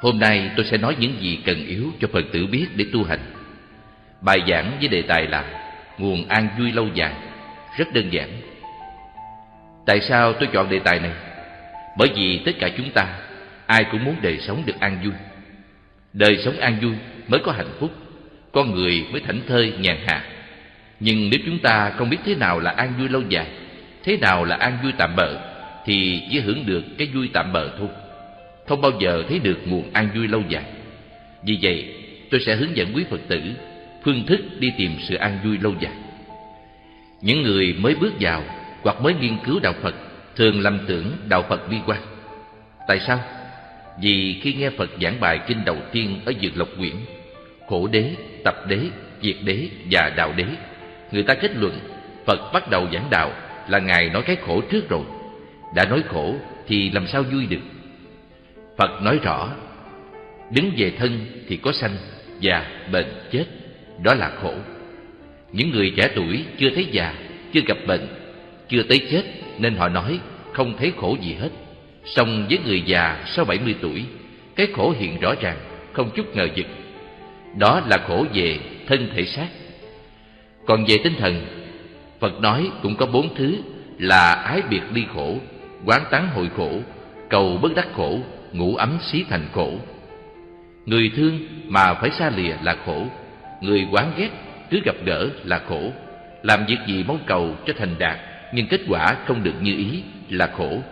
Hôm nay tôi sẽ nói những gì cần yếu cho Phật tử biết để tu hành. Bài giảng với đề tài là Nguồn an vui lâu dài, rất đơn giản. Tại sao tôi chọn đề tài này? Bởi vì tất cả chúng ta, ai cũng muốn đời sống được an vui. Đời sống an vui mới có hạnh phúc, con người mới thảnh thơi nhàn hạ. Nhưng nếu chúng ta không biết thế nào là an vui lâu dài, thế nào là an vui tạm bợ, thì chỉ hưởng được cái vui tạm bợ thôi không bao giờ thấy được nguồn an vui lâu dài. Vì vậy, tôi sẽ hướng dẫn quý Phật tử phương thức đi tìm sự an vui lâu dài. Những người mới bước vào hoặc mới nghiên cứu đạo Phật thường lầm tưởng đạo Phật bi quan. Tại sao? Vì khi nghe Phật giảng bài kinh đầu tiên ở Dược Lộc Quyển, khổ đế, tập đế, diệt đế và đạo đế, người ta kết luận Phật bắt đầu giảng đạo là Ngài nói cái khổ trước rồi. Đã nói khổ thì làm sao vui được? Phật nói rõ Đứng về thân thì có sanh Già, bệnh, chết Đó là khổ. Những người trẻ tuổi chưa thấy già Chưa gặp bệnh Chưa tới chết Nên họ nói không thấy khổ gì hết. Song với người già sau 70 tuổi Cái khổ hiện rõ ràng Không chút ngờ vực. Đó là khổ về thân thể xác. Còn về tinh thần Phật nói cũng có bốn thứ Là ái biệt ly khổ Quán tán hội khổ Cầu bất đắc khổ ngủ ấm xí thành khổ. Người thương mà phải xa lìa là khổ, người quán ghét cứ gặp gỡ là khổ. Làm việc gì mong cầu cho thành đạt, nhưng kết quả không được như ý là khổ.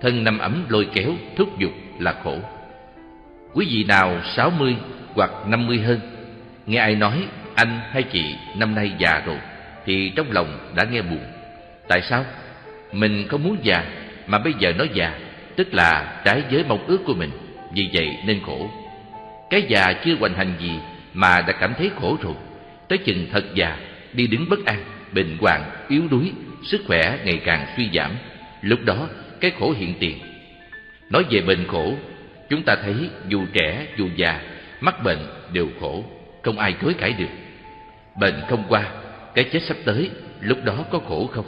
Thân năm ấm lôi kéo, thúc giục là khổ. Quý vị nào sáu mươi hoặc năm mươi hơn, nghe ai nói anh hay chị năm nay già rồi, thì trong lòng đã nghe buồn. Tại sao? Mình không muốn già, mà bây giờ nói già tức là trái với mong ước của mình, vì vậy nên khổ. Cái già chưa hoành hành gì mà đã cảm thấy khổ rồi, tới chừng thật già, đi đứng bất an, bệnh hoạn, yếu đuối, sức khỏe ngày càng suy giảm. Lúc đó, cái khổ hiện tiền. Nói về bệnh khổ, chúng ta thấy dù trẻ, dù già, mắc bệnh đều khổ, không ai chối cãi được. Bệnh không qua, cái chết sắp tới, lúc đó có khổ không?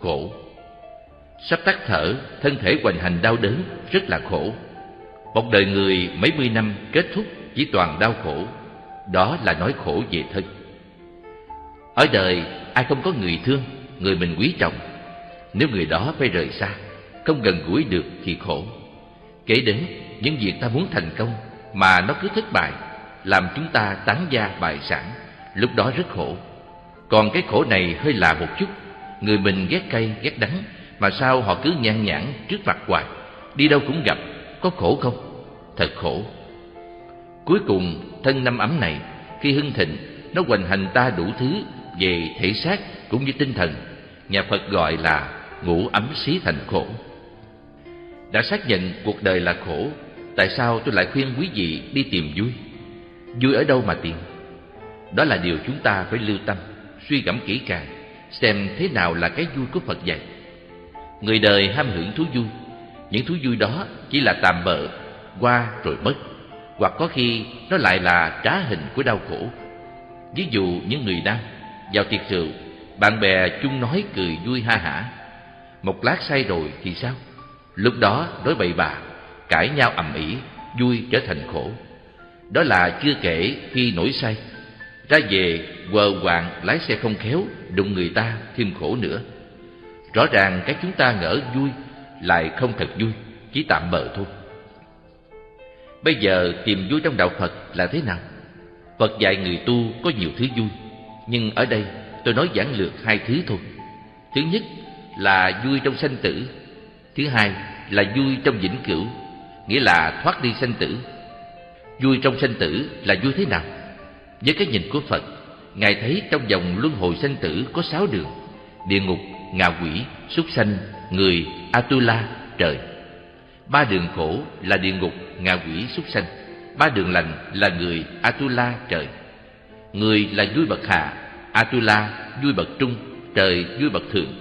Khổ. Sắp tắt thở, thân thể hoành hành đau đớn, rất là khổ. Một đời người mấy mươi năm kết thúc chỉ toàn đau khổ, đó là nói khổ về thân. Ở đời, ai không có người thương, người mình quý trọng. Nếu người đó phải rời xa, không gần gũi được thì khổ. Kể đến những việc ta muốn thành công mà nó cứ thất bại, làm chúng ta tán gia bại sản, lúc đó rất khổ. Còn cái khổ này hơi lạ một chút, người mình ghét cay, ghét đắng mà sao họ cứ nhan nhản trước mặt hoài? Đi đâu cũng gặp, Có khổ không? Thật khổ. Cuối cùng, thân năm ấm này, Khi hưng thịnh, Nó hoành hành ta đủ thứ Về thể xác cũng như tinh thần. Nhà Phật gọi là ngủ ấm xí thành khổ. Đã xác nhận cuộc đời là khổ, Tại sao tôi lại khuyên quý vị đi tìm vui? Vui ở đâu mà tìm? Đó là điều chúng ta phải lưu tâm, Suy gẫm kỹ càng, Xem thế nào là cái vui của Phật dạy. Người đời ham hưởng thú vui. Những thú vui đó chỉ là tạm bợ, Qua rồi mất, Hoặc có khi nó lại là trá hình của đau khổ. Ví dụ những người nam, Vào tiệc rượu, Bạn bè chung nói cười vui ha hả. Một lát say rồi thì sao? Lúc đó đối bậy bà, Cãi nhau ầm ĩ, Vui trở thành khổ. Đó là chưa kể khi nổi say. Ra về, quờ quạng lái xe không khéo, Đụng người ta thêm khổ nữa. Rõ ràng cái chúng ta ngỡ vui lại không thật vui, chỉ tạm bợ thôi. Bây giờ tìm vui trong đạo Phật là thế nào? Phật dạy người tu có nhiều thứ vui, nhưng ở đây tôi nói giản lược hai thứ thôi. Thứ nhất là vui trong sanh tử, thứ hai là vui trong vĩnh cửu, nghĩa là thoát đi sanh tử. Vui trong sanh tử là vui thế nào? Với cái nhìn của Phật, Ngài thấy trong dòng luân hồi sanh tử có sáu đường, địa ngục, ngạ quỷ, súc sanh, người, Atula, trời. Ba đường khổ là địa ngục, ngạ quỷ, súc sanh. Ba đường lành là người, Atula, trời. Người là vui bậc hạ, Atula vui bậc trung, trời vui bậc thượng.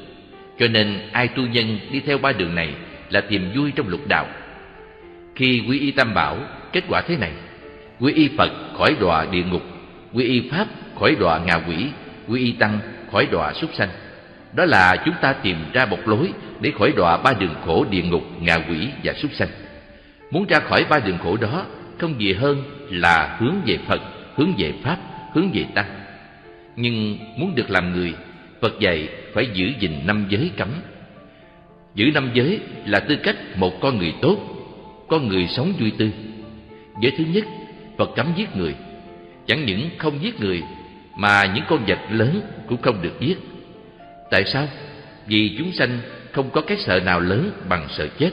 Cho nên ai tu nhân đi theo ba đường này là tìm vui trong lục đạo. Khi quy y tam bảo, kết quả thế này. Quy y Phật khỏi đọa địa ngục, quy y Pháp khỏi đọa ngạ quỷ, quy y Tăng khỏi đọa súc sanh. Đó là chúng ta tìm ra một lối để khỏi đọa ba đường khổ địa ngục, ngạ quỷ và súc sanh. Muốn ra khỏi ba đường khổ đó Không gì hơn là hướng về Phật Hướng về Pháp, hướng về Tăng. Nhưng muốn được làm người Phật dạy phải giữ gìn năm giới cấm. Giữ năm giới là tư cách một con người tốt Con người sống vui tươi Giới thứ nhất Phật cấm giết người. Chẳng những không giết người Mà những con vật lớn cũng không được giết. Tại sao? Vì chúng sanh không có cái sợ nào lớn bằng sợ chết.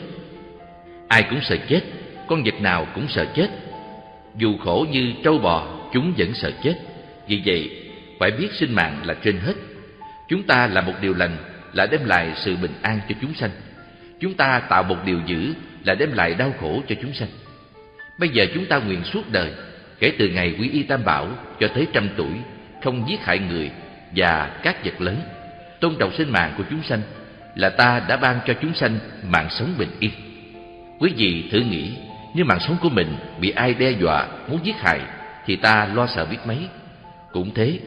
Ai cũng sợ chết, Con vật nào cũng sợ chết. Dù khổ như trâu bò, Chúng vẫn sợ chết. Vì vậy, phải biết sinh mạng là trên hết. Chúng ta làm một điều lành Là đem lại sự bình an cho chúng sanh. Chúng ta tạo một điều dữ Là đem lại đau khổ cho chúng sanh. Bây giờ chúng ta nguyện suốt đời, Kể từ ngày quy y tam bảo Cho tới trăm tuổi, Không giết hại người Và các vật lớn. Tôn trọng sinh mạng của chúng sanh, Là ta đã ban cho chúng sanh mạng sống bình yên. Quý vị thử nghĩ, Nếu mạng sống của mình bị ai đe dọa, Muốn giết hại, Thì ta lo sợ biết mấy. Cũng thế,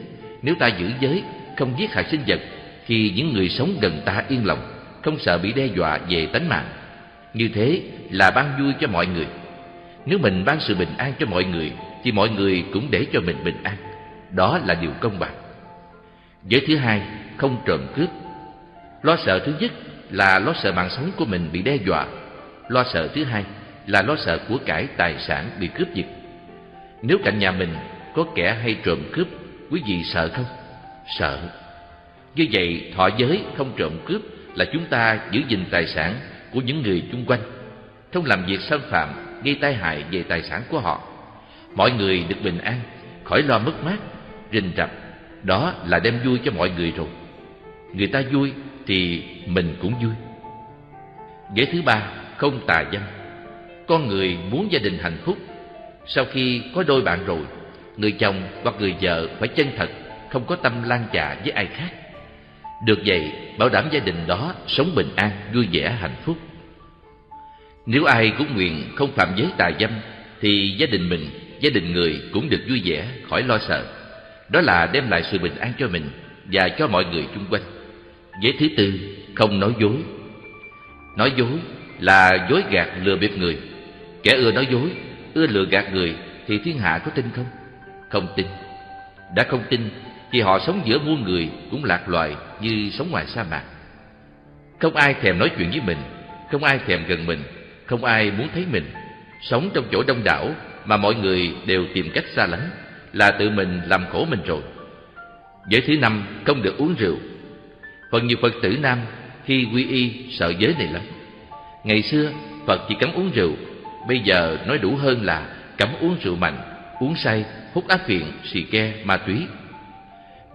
Nếu ta giữ giới, Không giết hại sinh vật, Thì những người sống gần ta yên lòng, Không sợ bị đe dọa về tánh mạng. Như thế là ban vui cho mọi người. Nếu mình ban sự bình an cho mọi người, Thì mọi người cũng để cho mình bình an. Đó là điều công bằng. Giới thứ hai Không trộm cướp Lo sợ thứ nhất là lo sợ mạng sống của mình bị đe dọa Lo sợ thứ hai là lo sợ của cải tài sản bị cướp giật. Nếu cạnh nhà mình có kẻ hay trộm cướp, quý vị sợ không? Sợ. Như vậy, thọ giới không trộm cướp là chúng ta giữ gìn tài sản của những người chung quanh, không làm việc xâm phạm, gây tai hại về tài sản của họ. Mọi người được bình an, khỏi lo mất mát, rình rập, đó là đem vui cho mọi người rồi. Người ta vui thì mình cũng vui. Giới thứ ba, không tà dâm con người muốn gia đình hạnh phúc, sau khi có đôi bạn rồi, người chồng hoặc người vợ phải chân thật, không có tâm lan chạ với ai khác được vậy, bảo đảm gia đình đó sống bình an, vui vẻ, hạnh phúc nếu ai cũng nguyện không phạm giới tà dâm, thì gia đình mình, gia đình người cũng được vui vẻ, khỏi lo sợ đó là đem lại sự bình an cho mình và cho mọi người chung quanh. Giới thứ tư, không nói dối. Nói dối là dối gạt lừa bịp người. Kẻ ưa nói dối, ưa lừa gạt người thì thiên hạ có tin không? Không tin. Đã không tin thì họ sống giữa muôn người cũng lạc loài như sống ngoài sa mạc. Không ai thèm nói chuyện với mình, không ai thèm gần mình, không ai muốn thấy mình. Sống trong chỗ đông đảo mà mọi người đều tìm cách xa lánh là tự mình làm khổ mình rồi. Giới thứ năm không được uống rượu. Phần nhiều phật tử nam khi quy y sợ giới này lắm. Ngày xưa Phật chỉ cấm uống rượu Bây giờ nói đủ hơn là cấm uống rượu mạnh Uống say, hút ác phiện, xì ke, ma túy.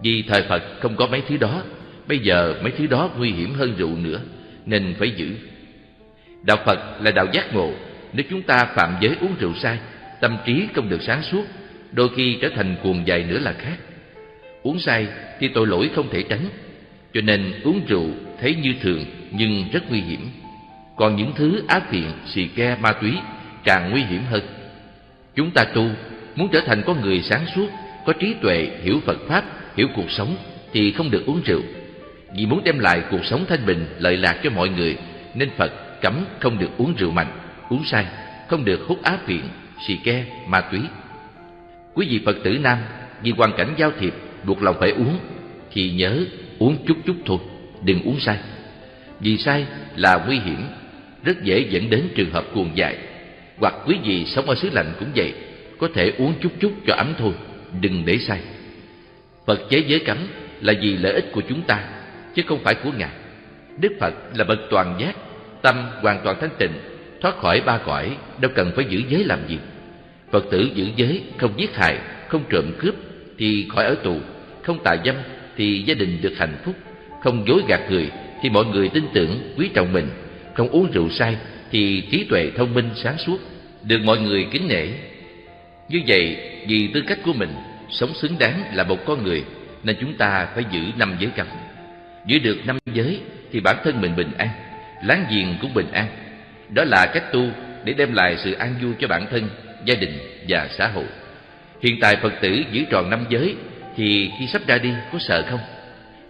Vì thời Phật không có mấy thứ đó Bây giờ mấy thứ đó nguy hiểm hơn rượu nữa Nên phải giữ. Đạo Phật là đạo giác ngộ Nếu chúng ta phạm giới uống rượu sai Tâm trí không được sáng suốt Đôi khi trở thành cuồng dại nữa là khác Uống say thì tội lỗi không thể tránh Cho nên uống rượu thấy như thường Nhưng rất nguy hiểm còn những thứ ác thiện xì ke, ma túy càng nguy hiểm hơn. Chúng ta tu, muốn trở thành con người sáng suốt, có trí tuệ, hiểu Phật Pháp, hiểu cuộc sống, thì không được uống rượu. Vì muốn đem lại cuộc sống thanh bình, lợi lạc cho mọi người, nên Phật cấm không được uống rượu mạnh, uống say, không được hút ác phiện, xì ke, ma túy. Quý vị Phật tử Nam, vì hoàn cảnh giao thiệp, buộc lòng phải uống, thì nhớ uống chút chút thôi, đừng uống say. Vì say là nguy hiểm rất dễ dẫn đến trường hợp cuồng dại. Hoặc quý vị sống ở xứ lạnh cũng vậy, có thể uống chút chút cho ấm thôi, đừng để say. Phật chế giới cấm là vì lợi ích của chúng ta, chứ không phải của Ngài. Đức Phật là bậc toàn giác, tâm hoàn toàn thanh tịnh, thoát khỏi ba cõi, đâu cần phải giữ giới làm gì. Phật tử giữ giới, không giết hại, không trộm cướp, thì khỏi ở tù, không tà dâm, thì gia đình được hạnh phúc, không dối gạt người, thì mọi người tin tưởng, quý trọng mình, không uống rượu say thì trí tuệ thông minh sáng suốt được mọi người kính nể. Như vậy vì tư cách của mình sống xứng đáng là một con người nên chúng ta phải giữ năm giới cấm giữ được năm giới thì bản thân mình bình an láng giềng cũng bình an. Đó là cách tu để đem lại sự an vui cho bản thân gia đình và xã hội. Hiện tại phật tử giữ tròn năm giới thì khi sắp ra đi có sợ không?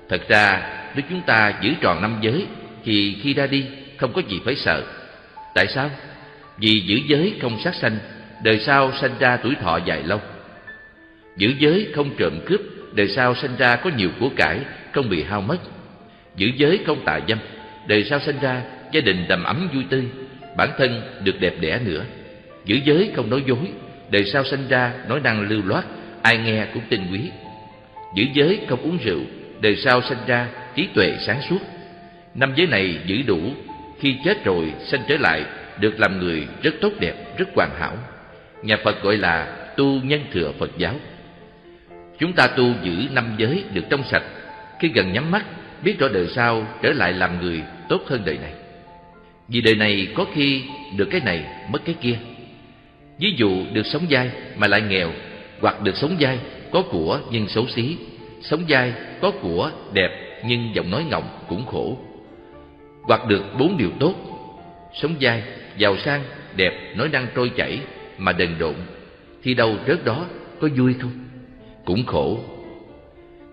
Thật ra, nếu chúng ta giữ tròn năm giới thì khi ra đi không có gì phải sợ. Tại sao? Vì giữ giới không sát sanh, Đời sau sanh ra tuổi thọ dài lâu. Giữ giới không trộm cướp, Đời sau sanh ra có nhiều của cải, Không bị hao mất. Giữ giới không tà dâm, Đời sau sanh ra gia đình đầm ấm vui tươi, Bản thân được đẹp đẽ nữa. Giữ giới không nói dối. Đời sau sanh ra nói năng lưu loát Ai nghe cũng tin quý. Giữ giới không uống rượu Đời sau sanh ra trí tuệ sáng suốt. Năm giới này giữ đủ Khi chết rồi sanh trở lại Được làm người rất tốt đẹp, rất hoàn hảo. Nhà Phật gọi là tu nhân thừa Phật giáo. Chúng ta tu giữ năm giới được trong sạch. Khi gần nhắm mắt Biết rõ đời sau trở lại làm người tốt hơn đời này. Vì đời này có khi được cái này mất cái kia. Ví dụ được sống dai mà lại nghèo Hoặc được sống dai có của nhưng xấu xí. Sống dai có của đẹp nhưng giọng nói ngọng cũng khổ. Hoặc được bốn điều tốt. Sống dai, giàu sang, đẹp, nói năng trôi chảy Mà đần độn Thì đâu rớt đó có vui không? Cũng khổ.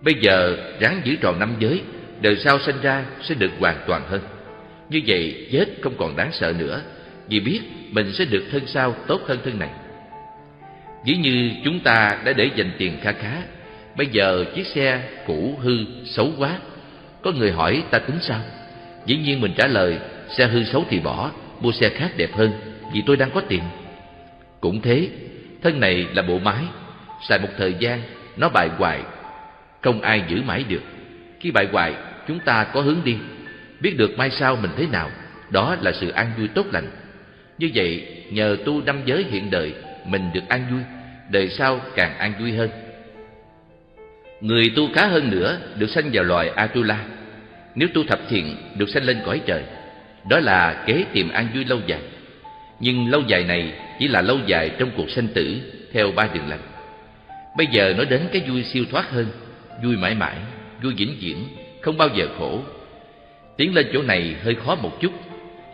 Bây giờ ráng giữ tròn năm giới Đời sau sinh ra sẽ được hoàn toàn hơn. Như vậy chết không còn đáng sợ nữa. Vì biết mình sẽ được thân sau tốt hơn thân này. Ví như chúng ta đã để dành tiền kha khá, Bây giờ chiếc xe cũ hư xấu quá. Có người hỏi ta tính sao? Dĩ nhiên mình trả lời, Xe hư xấu thì bỏ, Mua xe khác đẹp hơn, Vì tôi đang có tiền. Cũng thế, Thân này là bộ máy, Xài một thời gian, Nó bại hoại Không ai giữ mãi được. Khi bại hoại Chúng ta có hướng đi, Biết được mai sau mình thế nào, Đó là sự an vui tốt lành. Như vậy nhờ tu năm giới hiện đời Mình được an vui Đời sau càng an vui hơn. Người tu khá hơn nữa Được sanh vào loài Atula. Nếu tu thập thiện Được sanh lên cõi trời. Đó là kế tìm an vui lâu dài. Nhưng lâu dài này Chỉ là lâu dài trong cuộc sanh tử Theo ba đường lành. Bây giờ nói đến cái vui siêu thoát hơn Vui mãi mãi, vui vĩnh viễn Không bao giờ khổ. Tiến lên chỗ này hơi khó một chút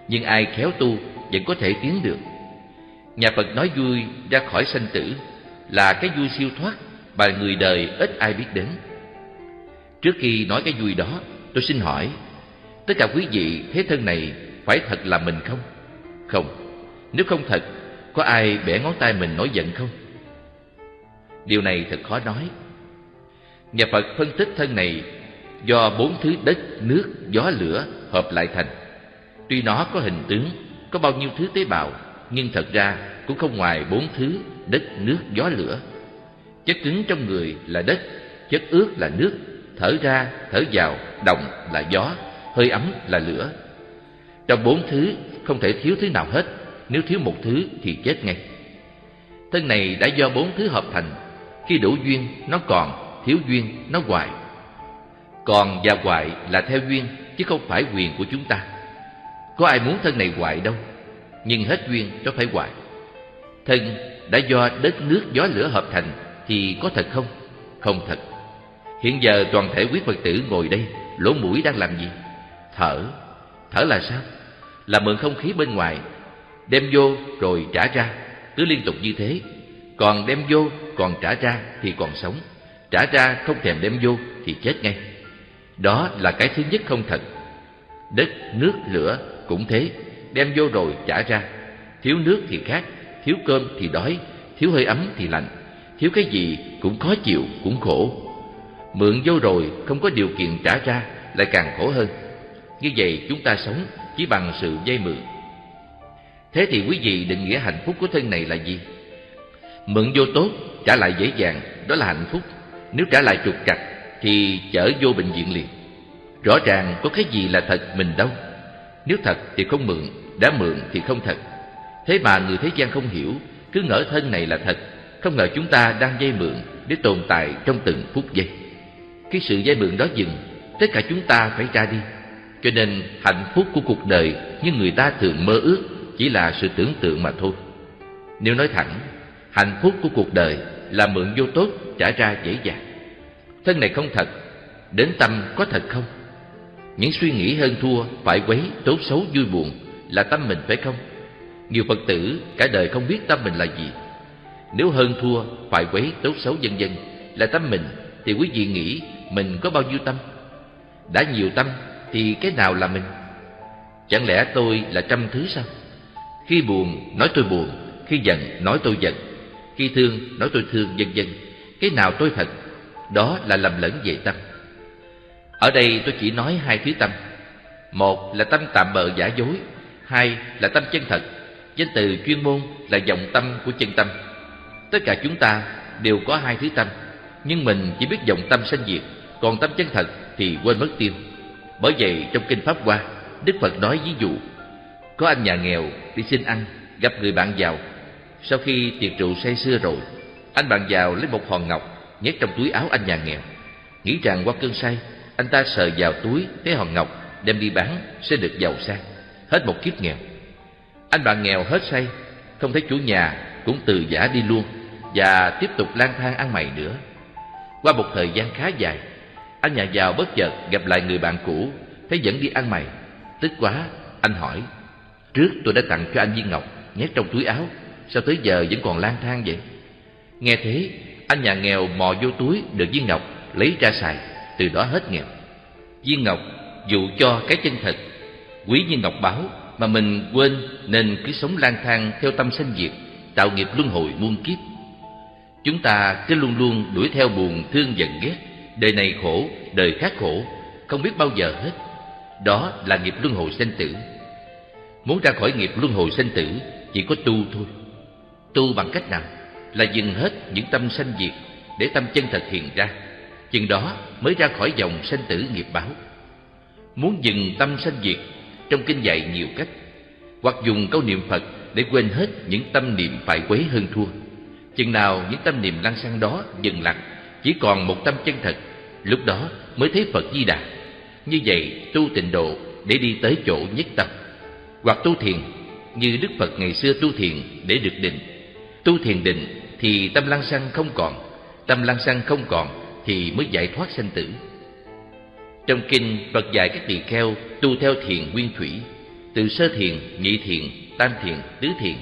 Nhưng ai khéo tu vẫn có thể tiến được. Nhà Phật nói vui ra khỏi sanh tử Là cái vui siêu thoát Mà người đời ít ai biết đến. Trước khi nói cái vui đó Tôi xin hỏi Tất cả quý vị thế thân này Phải thật là mình không? Không. Nếu không thật Có ai bẻ ngón tay mình nói giận không? Điều này thật khó nói. Nhà Phật phân tích thân này Do bốn thứ đất, nước, gió, lửa hợp lại thành. Tuy nó có hình tướng có bao nhiêu thứ tế bào Nhưng thật ra cũng không ngoài bốn thứ Đất, nước, gió, lửa. Chất cứng trong người là đất Chất ướt là nước Thở ra, thở vào, động là gió Hơi ấm là lửa. Trong bốn thứ không thể thiếu thứ nào hết Nếu thiếu một thứ thì chết ngay. Thân này đã do bốn thứ hợp thành Khi đủ duyên nó còn Thiếu duyên nó hoài. Còn và hoại là theo duyên Chứ không phải quyền của chúng ta. Có ai muốn thân này hoại đâu Nhưng hết duyên cho phải hoại Thân đã do đất nước gió lửa hợp thành Thì có thật không? Không thật. Hiện giờ toàn thể quý Phật tử ngồi đây Lỗ mũi đang làm gì? Thở. Thở là sao? Là mượn không khí bên ngoài Đem vô rồi trả ra Cứ liên tục như thế. Còn đem vô còn trả ra thì còn sống. Trả ra không thèm đem vô thì chết ngay. Đó là cái thứ nhất không thật. Đất, nước, lửa cũng thế Đem vô rồi trả ra. Thiếu nước thì khát Thiếu cơm thì đói Thiếu hơi ấm thì lạnh Thiếu cái gì cũng khó chịu, cũng khổ. Mượn vô rồi không có điều kiện trả ra Lại càng khổ hơn. Như vậy chúng ta sống chỉ bằng sự dây mượn. Thế thì quý vị định nghĩa hạnh phúc của thân này là gì? Mượn vô tốt, trả lại dễ dàng, đó là hạnh phúc. Nếu trả lại trục trặc thì chở vô bệnh viện liền. Rõ ràng có cái gì là thật mình đâu. Nếu thật thì không mượn, đã mượn thì không thật. Thế mà người thế gian không hiểu Cứ ngỡ thân này là thật Không ngờ chúng ta đang dây mượn Để tồn tại trong từng phút giây. Khi sự dây mượn đó dừng Tất cả chúng ta phải ra đi. Cho nên hạnh phúc của cuộc đời Như người ta thường mơ ước Chỉ là sự tưởng tượng mà thôi. Nếu nói thẳng Hạnh phúc của cuộc đời là mượn vô tốt trả ra dễ dàng. Thân này không thật Đến tâm có thật không? Những suy nghĩ hơn thua Phải quấy, tốt xấu, vui buồn Là tâm mình phải không? Nhiều Phật tử cả đời không biết tâm mình là gì. Nếu hơn thua, phải quấy, tốt xấu vân vân Là tâm mình Thì quý vị nghĩ mình có bao nhiêu tâm? Đã nhiều tâm Thì cái nào là mình? Chẳng lẽ tôi là trăm thứ sao? Khi buồn nói tôi buồn Khi giận nói tôi giận Khi thương nói tôi thương vân vân Cái nào tôi thật? Đó là lầm lẫn về tâm. Ở đây tôi chỉ nói hai thứ tâm. Một là tâm tạm bợ giả dối, Hai là tâm chân thật. Danh từ chuyên môn là dòng tâm của chân tâm. Tất cả chúng ta đều có hai thứ tâm, Nhưng mình chỉ biết dòng tâm sanh diệt, Còn tâm chân thật thì quên mất tiêu. Bởi vậy trong Kinh Pháp Hoa, Đức Phật nói ví dụ, Có anh nhà nghèo đi xin ăn, Gặp người bạn giàu. Sau khi tiệc rượu say xưa rồi, Anh bạn giàu lấy một hòn ngọc Nhét trong túi áo anh nhà nghèo. Nghĩ rằng qua cơn say anh ta sờ vào túi thấy hòn ngọc, Đem đi bán, sẽ được giàu sang. Hết một kiếp nghèo. Anh bạn nghèo hết say, Không thấy chủ nhà cũng từ giả đi luôn Và tiếp tục lang thang ăn mày nữa. Qua một thời gian khá dài, Anh nhà giàu bất chợt gặp lại người bạn cũ, Thấy vẫn đi ăn mày. Tức quá, anh hỏi, Trước tôi đã tặng cho anh viên ngọc, Nhét trong túi áo, Sao tới giờ vẫn còn lang thang vậy? Nghe thế, anh nhà nghèo mò vô túi được viên ngọc, Lấy ra xài. Từ đó hết nghèo. Viên ngọc dụ cho cái chân thật Quý như ngọc báo Mà mình quên nên cứ sống lang thang Theo tâm sanh diệt Tạo nghiệp luân hồi muôn kiếp. Chúng ta cứ luôn luôn đuổi theo buồn thương giận ghét. Đời này khổ, đời khác khổ Không biết bao giờ hết. Đó là nghiệp luân hồi sanh tử. Muốn ra khỏi nghiệp luân hồi sanh tử Chỉ có tu thôi. Tu bằng cách nào? Là dừng hết những tâm sanh diệt Để tâm chân thật hiện ra. Chừng đó mới ra khỏi dòng sanh tử nghiệp báo. Muốn dừng tâm sanh diệt, Trong kinh dạy nhiều cách. Hoặc dùng câu niệm Phật Để quên hết những tâm niệm phải quấy hơn thua. Chừng nào những tâm niệm lăng xăng đó dừng lặng Chỉ còn một tâm chân thật, Lúc đó mới thấy Phật Di Đà. Như vậy tu tịnh độ để đi tới chỗ nhất tâm. Hoặc tu thiền, như Đức Phật ngày xưa tu thiền để được định. Tu thiền định thì tâm lăng xăng không còn, Tâm lăng xăng không còn thì mới giải thoát sanh tử. Trong kinh Phật dạy các tỳ kheo tu theo thiền nguyên thủy Từ sơ thiền, nhị thiền, tam thiền, tứ thiền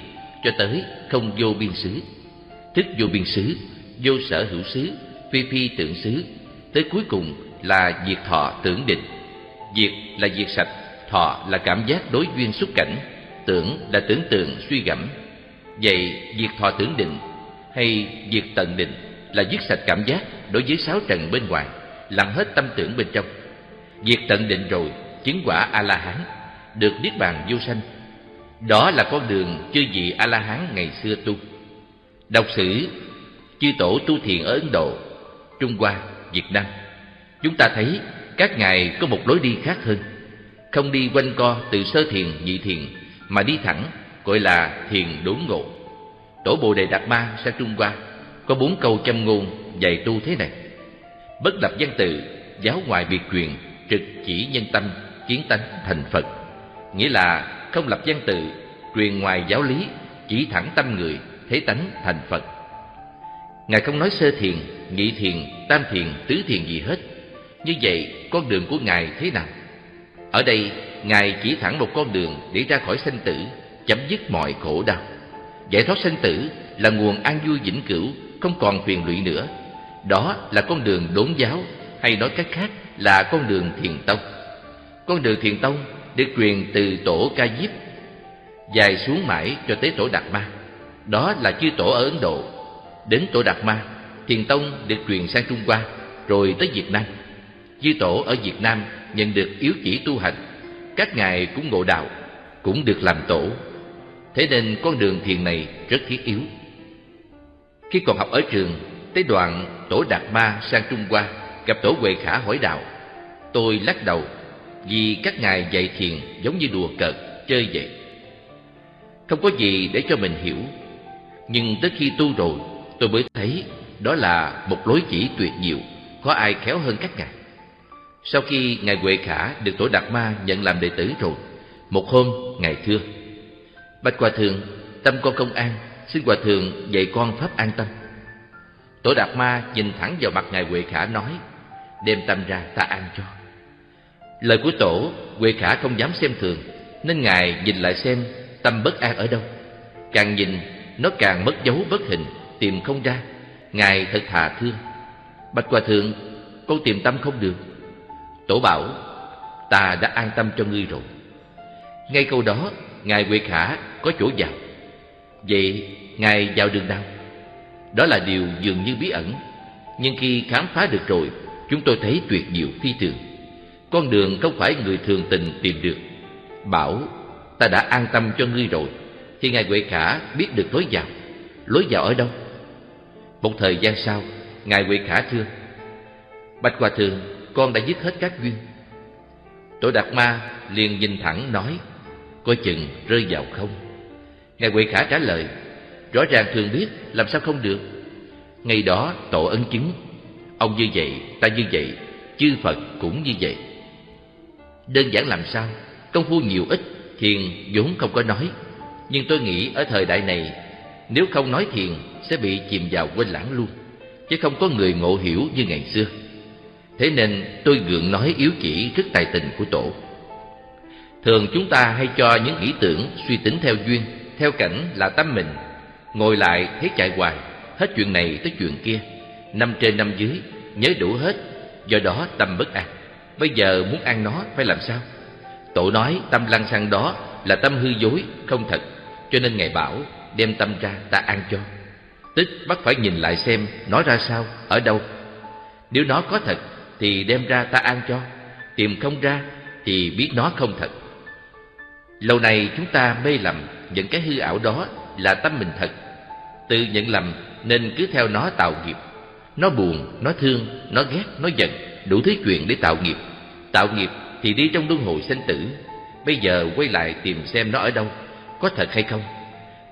Cho tới không vô biên xứ. Thức vô biên xứ, vô sở hữu xứ, phi phi tưởng xứ Tới cuối cùng là diệt thọ tưởng định. Diệt là diệt sạch, thọ là cảm giác đối duyên xúc cảnh Tưởng là tưởng tượng suy gẫm. Vậy diệt thọ tưởng định hay diệt tận định? Là giết sạch cảm giác đối với sáu trần bên ngoài, lặng hết tâm tưởng bên trong. Diệt tận định rồi, chứng quả A-la-hán, được niết bàn vô sanh. Đó là con đường chư vị A-la-hán ngày xưa tu. Đọc sử chư tổ tu thiền ở Ấn Độ, Trung Hoa, Việt Nam. Chúng ta thấy các ngài có một lối đi khác hơn. Không đi quanh co từ sơ thiền, nhị thiền, mà đi thẳng, gọi là thiền đốn ngộ. Tổ Bồ Đề Đạt Ma sang Trung Hoa có bốn câu châm ngôn dạy tu thế này: bất lập văn tự, giáo ngoại biệt truyền, trực chỉ nhân tâm, kiến tánh thành Phật. Nghĩa là không lập văn tự, truyền ngoài giáo lý, chỉ thẳng tâm người, thế tánh thành Phật. Ngài không nói sơ thiền, nhị thiền, tam thiền, tứ thiền gì hết. Như vậy, con đường của Ngài thế nào? Ở đây, Ngài chỉ thẳng một con đường để ra khỏi sanh tử, chấm dứt mọi khổ đau. Giải thoát sanh tử là nguồn an vui vĩnh cửu, không còn phiền lụy nữa. Đó là con đường đốn giáo, hay nói cách khác là con đường thiền tông. Con đường thiền tông được truyền từ tổ Ca Diếp dài xuống mãi cho tới tổ Đạt Ma. Đó là chư tổ ở Ấn Độ. Đến tổ Đạt Ma, thiền tông được truyền sang Trung Hoa, rồi tới Việt Nam. Chư tổ ở Việt Nam nhận được yếu chỉ tu hành, các ngài cũng ngộ đạo, cũng được làm tổ Thế nên con đường thiền này rất thiết yếu khi còn học ở trường Tới đoạn Tổ Đạt Ma sang Trung Hoa Gặp Tổ Huệ Khả hỏi đạo Tôi lắc đầu Vì các ngài dạy thiền giống như đùa cợt, chơi vậy. Không có gì để cho mình hiểu Nhưng tới khi tu rồi Tôi mới thấy đó là một lối chỉ tuyệt diệu Có ai khéo hơn các ngài. Sau khi Ngài Huệ Khả được Tổ Đạt Ma nhận làm đệ tử rồi Một hôm Ngài thưa Bạch Hòa Thượng, tâm con không an, xin Hòa Thượng dạy con pháp an tâm. Tổ Đạt Ma nhìn thẳng vào mặt Ngài Huệ Khả nói, đem tâm ra ta an cho. Lời của Tổ, Huệ Khả không dám xem thường, nên Ngài nhìn lại xem tâm bất an ở đâu. Càng nhìn, nó càng mất dấu bất hình, tìm không ra. Ngài thật thà thương. Bạch Hòa Thượng, con tìm tâm không được. Tổ bảo, ta đã an tâm cho ngươi rồi. Ngay câu đó, Ngài Huệ Khả có chỗ vào. Vậy Ngài vào đường nào? Đó là điều dường như bí ẩn, nhưng khi khám phá được rồi, chúng tôi thấy tuyệt diệu phi thường. Con đường không phải người thường tình tìm được. Bảo, ta đã an tâm cho ngươi rồi, thì Ngài Huệ Khả biết được lối vào. Lối vào ở đâu? Một thời gian sau, Ngài Huệ Khả thưa, Bạch Hòa Thượng, con đã dứt hết các duyên. Tổ Đạt Ma liền nhìn thẳng nói, coi chừng rơi vào không. Ngài Huệ Khả trả lời, rõ ràng thường biết, làm sao không được. Ngày đó tổ ấn chứng, ông như vậy, ta như vậy, chư Phật cũng như vậy. Đơn giản làm sao, công phu nhiều ít, thiền vốn không có nói. Nhưng tôi nghĩ ở thời đại này, nếu không nói thiền sẽ bị chìm vào quên lãng luôn, chứ không có người ngộ hiểu như ngày xưa. Thế nên tôi gượng nói yếu chỉ rất tài tình của tổ. Thường chúng ta hay cho những ý tưởng suy tính theo duyên, theo cảnh là tâm mình. Ngồi lại thấy chạy hoài, hết chuyện này tới chuyện kia. Năm trên năm dưới, nhớ đủ hết, do đó tâm bất an. Bây giờ muốn ăn nó phải làm sao? Tổ nói tâm lăng xăng đó là tâm hư dối, không thật. Cho nên Ngài bảo đem tâm ra ta ăn cho. Tức bắt phải nhìn lại xem nó ra sao, ở đâu. Nếu nó có thật thì đem ra ta ăn cho. Tìm không ra thì biết nó không thật. Lâu nay chúng ta mê lầm những cái hư ảo đó là tâm mình thật. Tự nhận lầm nên cứ theo nó tạo nghiệp. Nó buồn, nó thương, nó ghét, nó giận, đủ thứ chuyện để tạo nghiệp. Tạo nghiệp thì đi trong luân hồi sinh tử. Bây giờ quay lại tìm xem nó ở đâu, có thật hay không.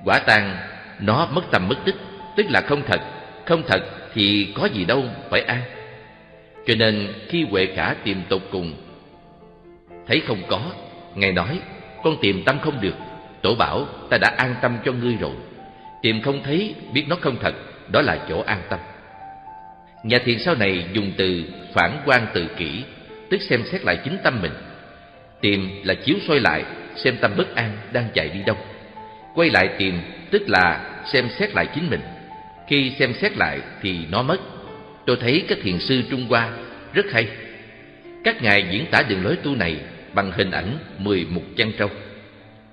Quả tang, nó mất tâm mất tích, tức là không thật. Không thật thì có gì đâu phải an. Cho nên khi Huệ Khả tìm tột cùng, thấy không có, Ngài nói con tìm tâm không được Tổ bảo, ta đã an tâm cho ngươi rồi. Tìm không thấy, biết nó không thật, Đó là chỗ an tâm. Nhà thiền sau này dùng từ phản quan tự kỷ, Tức xem xét lại chính tâm mình. Tìm là chiếu soi lại, Xem tâm bất an đang chạy đi đâu. Quay lại tìm, tức là xem xét lại chính mình. Khi xem xét lại thì nó mất. Tôi thấy các thiền sư Trung Hoa rất hay. Các ngài diễn tả đường lối tu này bằng hình ảnh mười mục chăn trâu.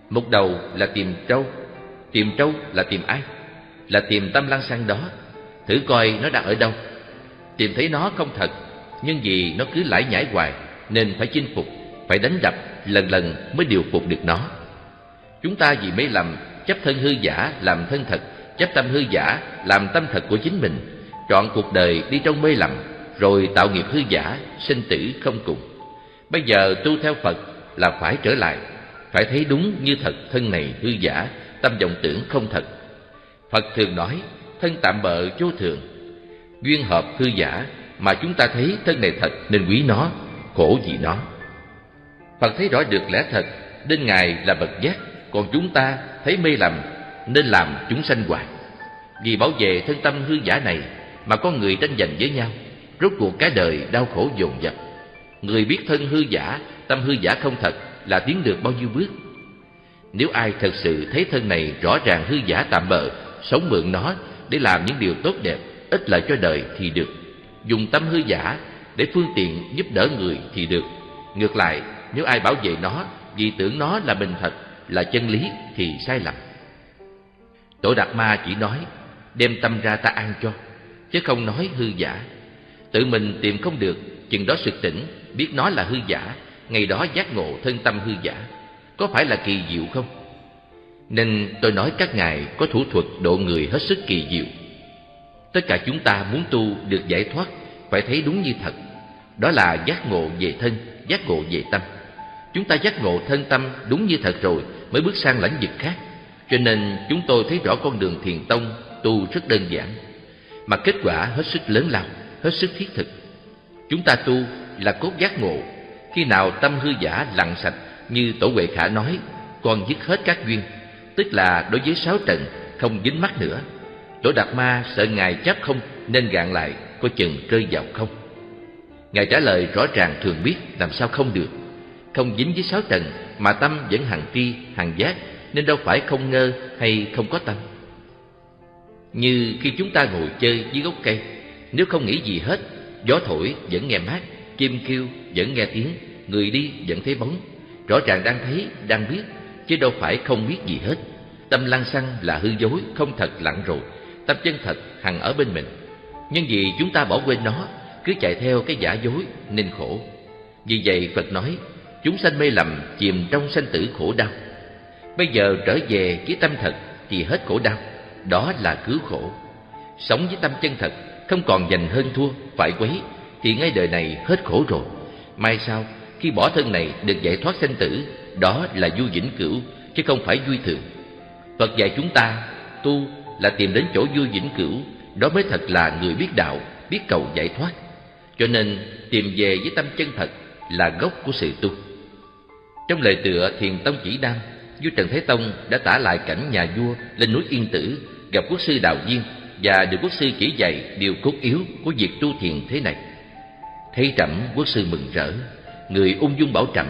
Mục đầu là tìm trâu, tìm trâu là tìm ai? Là tìm tâm lăng sang đó, thử coi nó đang ở đâu. Tìm thấy nó không thật, nhưng vì nó cứ lải nhải hoài nên phải chinh phục, phải đánh đập lần lần mới điều phục được nó. Chúng ta vì mê lầm chấp thân hư giả làm thân thật, chấp tâm hư giả làm tâm thật của chính mình, chọn cuộc đời đi trong mê lầm, rồi tạo nghiệp hư giả, sinh tử không cùng. Bây giờ tu theo Phật là phải trở lại, phải thấy đúng như thật thân này hư giả, tâm vọng tưởng không thật. Phật thường nói, thân tạm bợ vô thường, duyên hợp hư giả mà chúng ta thấy thân này thật nên quý nó, khổ vì nó. Phật thấy rõ được lẽ thật, nên Ngài là bậc giác, còn chúng ta thấy mê lầm nên làm chúng sanh hoài. Vì bảo vệ thân tâm hư giả này mà con người tranh giành với nhau, rốt cuộc cái đời đau khổ dồn dập. Người biết thân hư giả, tâm hư giả không thật là tiến được bao nhiêu bước. Nếu ai thật sự thấy thân này rõ ràng hư giả tạm bợ, sống mượn nó để làm những điều tốt đẹp, ích lợi cho đời thì được. Dùng tâm hư giả để phương tiện giúp đỡ người thì được. Ngược lại, nếu ai bảo vệ nó vì tưởng nó là bình thật, là chân lý thì sai lầm. Tổ Đạt Ma chỉ nói, đem tâm ra ta ăn cho, chứ không nói hư giả. Tự mình tìm không được, chừng đó sực tỉnh biết nó là hư giả, ngày đó giác ngộ thân tâm hư giả, có phải là kỳ diệu không? Nên tôi nói các ngài có thủ thuật độ người hết sức kỳ diệu. Tất cả chúng ta muốn tu được giải thoát phải thấy đúng như thật. Đó là giác ngộ về thân, giác ngộ về tâm. Chúng ta giác ngộ thân tâm đúng như thật rồi mới bước sang lãnh vực khác. Cho nên chúng tôi thấy rõ con đường thiền tông tu rất đơn giản, mà kết quả hết sức lớn lao, hết sức thiết thực. Chúng ta tu là cốt giác ngộ khi nào tâm hư giả lặng sạch Như Tổ Huệ Khả nói Con dứt hết các duyên Tức là đối với sáu trần không dính mắt nữa. Tổ Đạt Ma sợ Ngài chấp không Nên gạn lại coi chừng rơi vào không. Ngài trả lời rõ ràng thường biết Làm sao không được. Không dính với sáu trần Mà tâm vẫn hằng tri, hằng giác Nên đâu phải không ngơ hay không có tâm. Như khi chúng ta ngồi chơi dưới gốc cây Nếu không nghĩ gì hết Gió thổi vẫn nghe mát Chim kêu vẫn nghe tiếng Người đi vẫn thấy bóng. Rõ ràng đang thấy, đang biết Chứ đâu phải không biết gì hết. Tâm lăng xăng là hư dối, không thật lặng rồi. Tâm chân thật hằng ở bên mình. Nhưng vì chúng ta bỏ quên nó Cứ chạy theo cái giả dối nên khổ. Vì vậy Phật nói Chúng sanh mê lầm chìm trong sanh tử khổ đau. Bây giờ trở về với tâm thật Thì hết khổ đau. Đó là cứu khổ. Sống với tâm chân thật Không còn giành hơn thua, phải quấy Thì ngay đời này hết khổ rồi. Mai sau khi bỏ thân này được giải thoát sanh tử, Đó là vui vĩnh cửu, Chứ không phải vui thường. Phật dạy chúng ta, tu là tìm đến chỗ vui vĩnh cửu, Đó mới thật là người biết đạo, Biết cầu giải thoát. Cho nên, tìm về với tâm chân thật Là gốc của sự tu. Trong lời tựa Thiền Tông Chỉ Đam Vua Trần Thế Tông đã tả lại cảnh nhà vua lên núi Yên Tử, Gặp quốc sư Đào Viên Và được quốc sư chỉ dạy điều cốt yếu của việc tu thiền thế này. Thấy trẫm, quốc sư mừng rỡ. Người ung dung bảo trẫm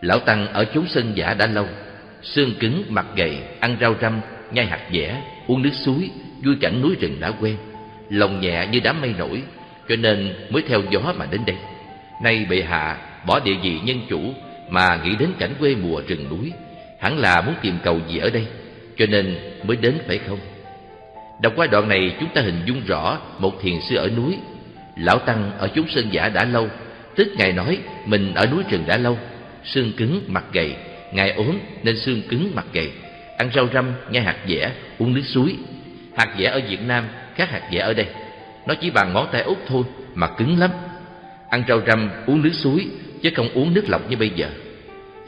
Lão Tăng ở chốn sân giả đã lâu Xương cứng, mặt gầy, ăn rau răm, nhai hạt dẻ, uống nước suối, vui cảnh núi rừng đã quen Lòng nhẹ như đám mây nổi Cho nên mới theo gió mà đến đây. Nay bệ hạ bỏ địa vị nhân chủ Mà nghĩ đến cảnh quê mùa rừng núi Hẳn là muốn tìm cầu gì ở đây Cho nên mới đến phải không? Đọc qua đoạn này chúng ta hình dung rõ Một thiền sư ở núi. Lão Tăng ở chúng sơn giả đã lâu Tức Ngài nói mình ở núi rừng đã lâu Xương cứng mặt gầy. Ngài ốm nên xương cứng mặt gầy. Ăn rau răm, nhai hạt dẻ, uống nước suối. Hạt dẻ ở Việt Nam khác hạt dẻ ở đây. Nó chỉ bằng ngón tay út thôi mà cứng lắm. Ăn rau răm, uống nước suối Chứ không uống nước lọc như bây giờ.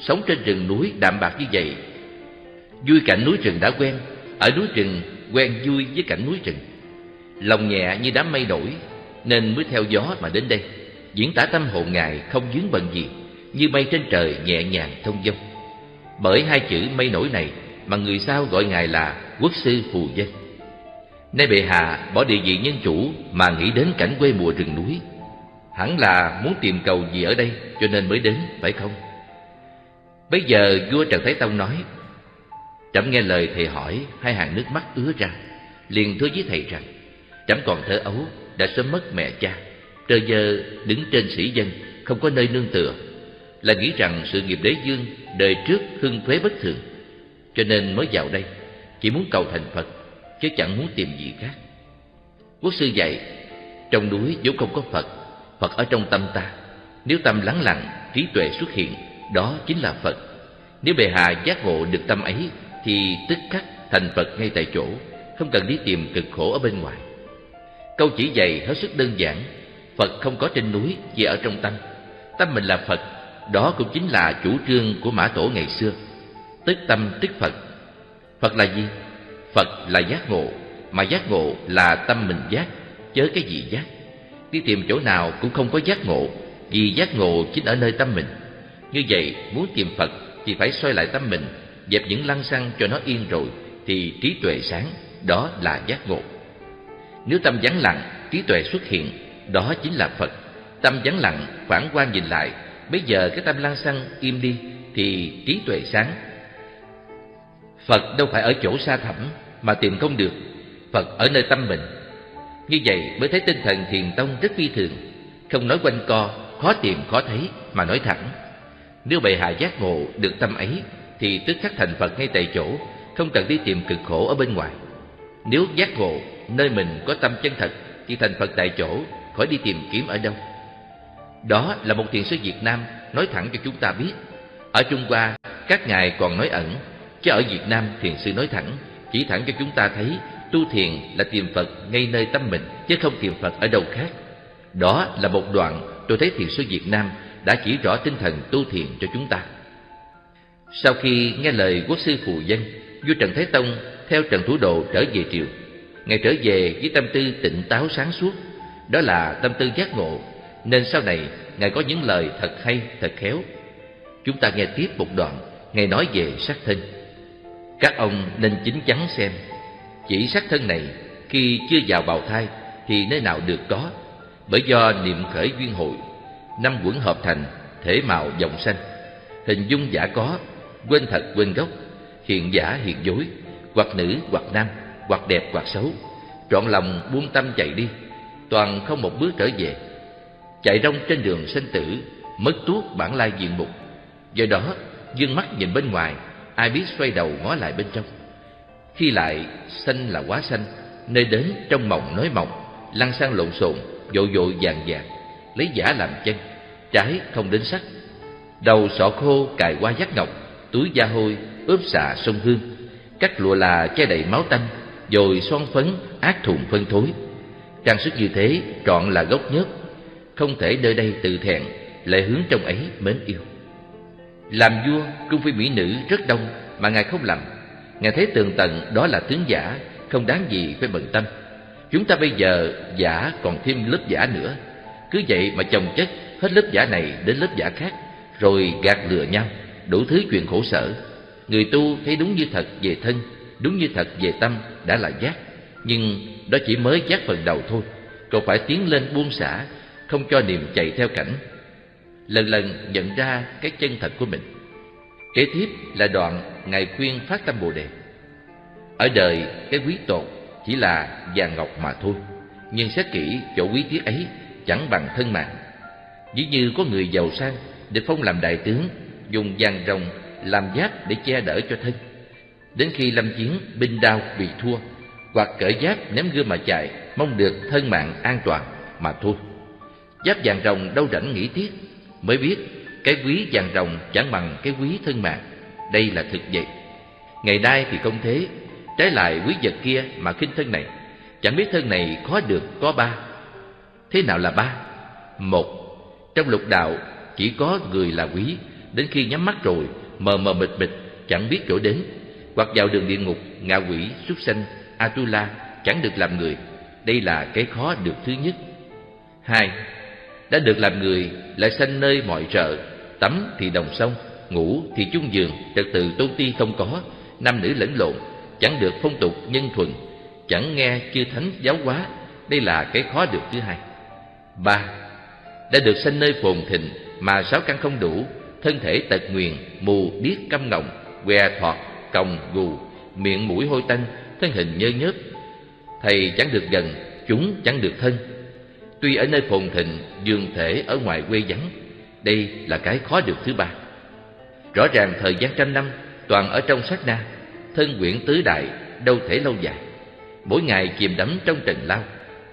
Sống trên rừng núi đạm bạc như vậy Vui cảnh núi rừng đã quen Ở núi rừng quen vui với cảnh núi rừng Lòng nhẹ như đám mây nổi Nên mới theo gió mà đến đây. Diễn tả tâm hồn Ngài không dướng bận gì Như mây trên trời nhẹ nhàng thông dong. Bởi hai chữ mây nổi này Mà người sao gọi Ngài là quốc sư phù dân. Nay bệ hạ bỏ địa vị nhân chủ Mà nghĩ đến cảnh quê mùa rừng núi. Hẳn là muốn tìm cầu gì ở đây Cho nên mới đến, phải không? Bấy giờ vua Trần Thái Tông nói Trẫm nghe lời thầy hỏi Hai hàng nước mắt ứa ra Liền thưa với thầy rằng Trẫm còn thơ ấu Đã sớm mất mẹ cha. Trơ dơ đứng trên sĩ dân Không có nơi nương tựa Là nghĩ rằng sự nghiệp đế dương Đời trước hưng thuế bất thường. Cho nên mới vào đây Chỉ muốn cầu thành Phật Chứ chẳng muốn tìm gì khác. Quốc sư dạy Trong núi vốn không có Phật Phật ở trong tâm ta. Nếu tâm lắng lặng, trí tuệ xuất hiện Đó chính là Phật. Nếu bề hạ giác ngộ được tâm ấy Thì tức khắc thành Phật ngay tại chỗ Không cần đi tìm cực khổ ở bên ngoài. Câu chỉ dạy hết sức đơn giản Phật không có trên núi, chỉ ở trong tâm. Tâm mình là Phật Đó cũng chính là chủ trương của Mã Tổ ngày xưa. Tức tâm tức Phật. Phật là gì? Phật là giác ngộ Mà giác ngộ là tâm mình giác Chớ cái gì giác. Đi tìm chỗ nào cũng không có giác ngộ Vì giác ngộ chính ở nơi tâm mình. Như vậy muốn tìm Phật Thì phải xoay lại tâm mình Dẹp những lăng xăng cho nó yên rồi Thì trí tuệ sáng Đó là giác ngộ. Nếu tâm vắng lặng Trí tuệ xuất hiện đó chính là Phật. Tâm vắng lặng phản quan nhìn lại. Bây giờ cái tâm lăng xăng im đi Thì trí tuệ sáng. Phật đâu phải ở chỗ xa thẳm Mà tìm không được. Phật ở nơi tâm mình. Như vậy mới thấy tinh thần thiền tông rất phi thường. Không nói quanh co, khó tìm khó thấy Mà nói thẳng. Nếu bệ hạ giác ngộ được tâm ấy Thì tức khắc thành Phật ngay tại chỗ Không cần đi tìm cực khổ ở bên ngoài. Nếu giác ngộ nơi mình có tâm chân thật Thì thành Phật tại chỗ Khỏi đi tìm kiếm ở đâu. Đó là một thiền sư Việt Nam Nói thẳng cho chúng ta biết. Ở Trung Hoa, các ngài còn nói ẩn, Chứ ở Việt Nam thiền sư nói thẳng, Chỉ thẳng cho chúng ta thấy Tu thiền là tìm Phật ngay nơi tâm mình, Chứ không tìm Phật ở đâu khác. Đó là một đoạn tôi thấy thiền sư Việt Nam Đã chỉ rõ tinh thần tu thiền cho chúng ta. Sau khi nghe lời quốc sư phù dân, Vua Trần Thái Tông theo Trần Thủ Độ trở về triều. Ngài trở về với tâm tư tỉnh táo sáng suốt đó là tâm tư giác ngộ. Nên sau này Ngài có những lời thật hay, thật khéo. Chúng ta nghe tiếp một đoạn Ngài nói về sắc thân. Các ông nên chính chắn xem. Chỉ sắc thân này khi chưa vào bào thai thì nơi nào được có. Bởi do niệm khởi duyên hội năm quẩn hợp thành thể màu dòng xanh hình dung giả có quên thật quên gốc. Hiện giả hiện dối hoặc nữ hoặc nam hoặc đẹp hoặc xấu. Trọn lòng buông tâm chạy đi toàn không một bước trở về chạy rong trên đường sinh tử mất tuốt bản lai diện mục do đó dương mắt nhìn bên ngoài ai biết xoay đầu ngó lại bên trong. Khi lại, xanh là quá xanh, nơi đến trong mộng nói mộng, lăn sang lộn xộn, vội vội vàng vàng, lấy giả làm chân, trái không đến sắc. Đầu sọ khô cài qua giác ngọc, túi da hôi ướp xạ sông hương, cắt lụa là che đầy máu tanh, rồi son phấn ác thùng phân thối. Trang sức như thế trọn là gốc nhất, không thể nơi đây tự thẹn, lại hướng trong ấy mến yêu. Làm vua, cung phi mỹ nữ rất đông mà ngài không làm. Ngài thấy tường tận đó là tướng giả, không đáng gì phải bận tâm. Chúng ta bây giờ giả còn thêm lớp giả nữa. Cứ vậy mà chồng chất hết lớp giả này đến lớp giả khác, rồi gạt lừa nhau, đủ thứ chuyện khổ sở. Người tu thấy đúng như thật về thân, đúng như thật về tâm đã là giác. Nhưng đó chỉ mới giác phần đầu thôi, cậu phải tiến lên buông xả, không cho niềm chạy theo cảnh. Lần lần nhận ra cái chân thật của mình. Kế tiếp là đoạn Ngài khuyên phát tâm Bồ Đề. Ở đời, cái quý tột chỉ là vàng ngọc mà thôi. Nhưng xét kỹ chỗ quý tiết ấy chẳng bằng thân mạng. Ví như có người giàu sang được phong làm đại tướng, dùng vàng rồng làm giáp để che đỡ cho thân. Đến khi lâm chiến binh đao bị thua, hoặc cởi giáp ném gươm mà chạy, mong được thân mạng an toàn mà thôi. Giáp vàng rồng đâu rảnh nghĩ tiếc, mới biết cái quý vàng rồng chẳng bằng cái quý thân mạng. Đây là thực vậy. Ngày nay thì không thế, trái lại quý vật kia mà khinh thân này, chẳng biết thân này khó được có ba. Thế nào là ba? Một, trong lục đạo chỉ có người là quý, đến khi nhắm mắt rồi, mờ mờ mịt mịt, chẳng biết chỗ đến, hoặc vào đường địa ngục, ngạ quỷ, súc sanh, Atula chẳng được làm người. Đây là cái khó được thứ nhất. Hai, đã được làm người lại sanh nơi mọi trợ, tắm thì đồng sông, ngủ thì chung giường, trật tự tôn ti không có, nam nữ lẫn lộn, chẳng được phong tục nhân thuần, chẳng nghe chư thánh giáo hóa. Đây là cái khó được thứ hai. Ba, đã được sanh nơi phồn thịnh mà sáu căn không đủ, thân thể tật nguyền, mù, điếc, câm ngọng, què thọt, còng, gù, miệng mũi hôi tanh, thân hình nhơ nhớp. Thầy chẳng được gần, chúng chẳng được thân. Tuy ở nơi phồn thịnh, dương thể ở ngoài quê vắng, đây là cái khó được thứ ba. Rõ ràng thời gian trăm năm toàn ở trong sát na, thân quyển tứ đại đâu thể lâu dài. Mỗi ngày chìm đắm trong trần lao,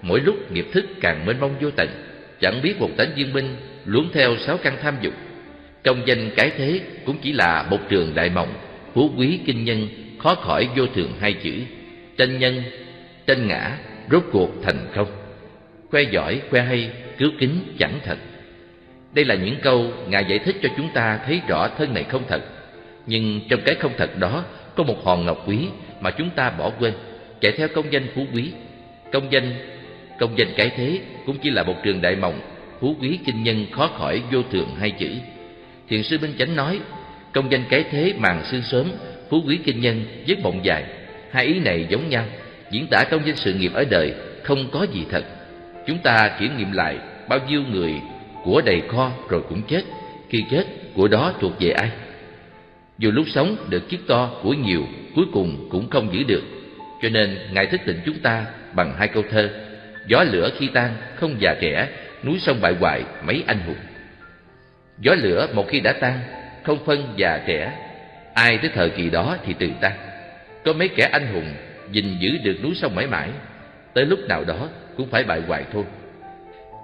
mỗi lúc nghiệp thức càng mênh mông vô tận, chẳng biết một tánh viên minh luống theo sáu căn tham dục. Công danh cái thế cũng chỉ là một trường đại mộng, phú quý kinh nhân khó khỏi vô thường hai chữ tranh nhân, tranh ngã, rốt cuộc thành không khoe giỏi, khoe hay, cứu kính chẳng thật. Đây là những câu ngài giải thích cho chúng ta thấy rõ thân này không thật. Nhưng trong cái không thật đó, có một hòn ngọc quý mà chúng ta bỏ quên, chạy theo công danh phú quý. Công danh công danh cái thế cũng chỉ là một trường đại mộng, phú quý kinh nhân khó khỏi vô thường hai chữ. Thiền sư minh chánh nói, công danh cái thế màn sương sớm, phú quý kinh nhân giấc mộng dài hai ý này giống nhau, diễn tả công danh sự nghiệp ở đời không có gì thật. Chúng ta kiểm nghiệm lại bao nhiêu người của đầy kho rồi cũng chết, khi chết của đó thuộc về ai. Dù lúc sống được chiếc to của nhiều, cuối cùng cũng không giữ được. Cho nên ngài thức tỉnh chúng ta bằng hai câu thơ, gió lửa khi tan không già trẻ, núi sông bại hoại mấy anh hùng. Gió lửa một khi đã tan, không phân già trẻ, ai tới thời kỳ đó thì từ tan có mấy kẻ anh hùng gìn giữ được núi sông mãi mãi, tới lúc nào đó cũng phải bại hoại thôi.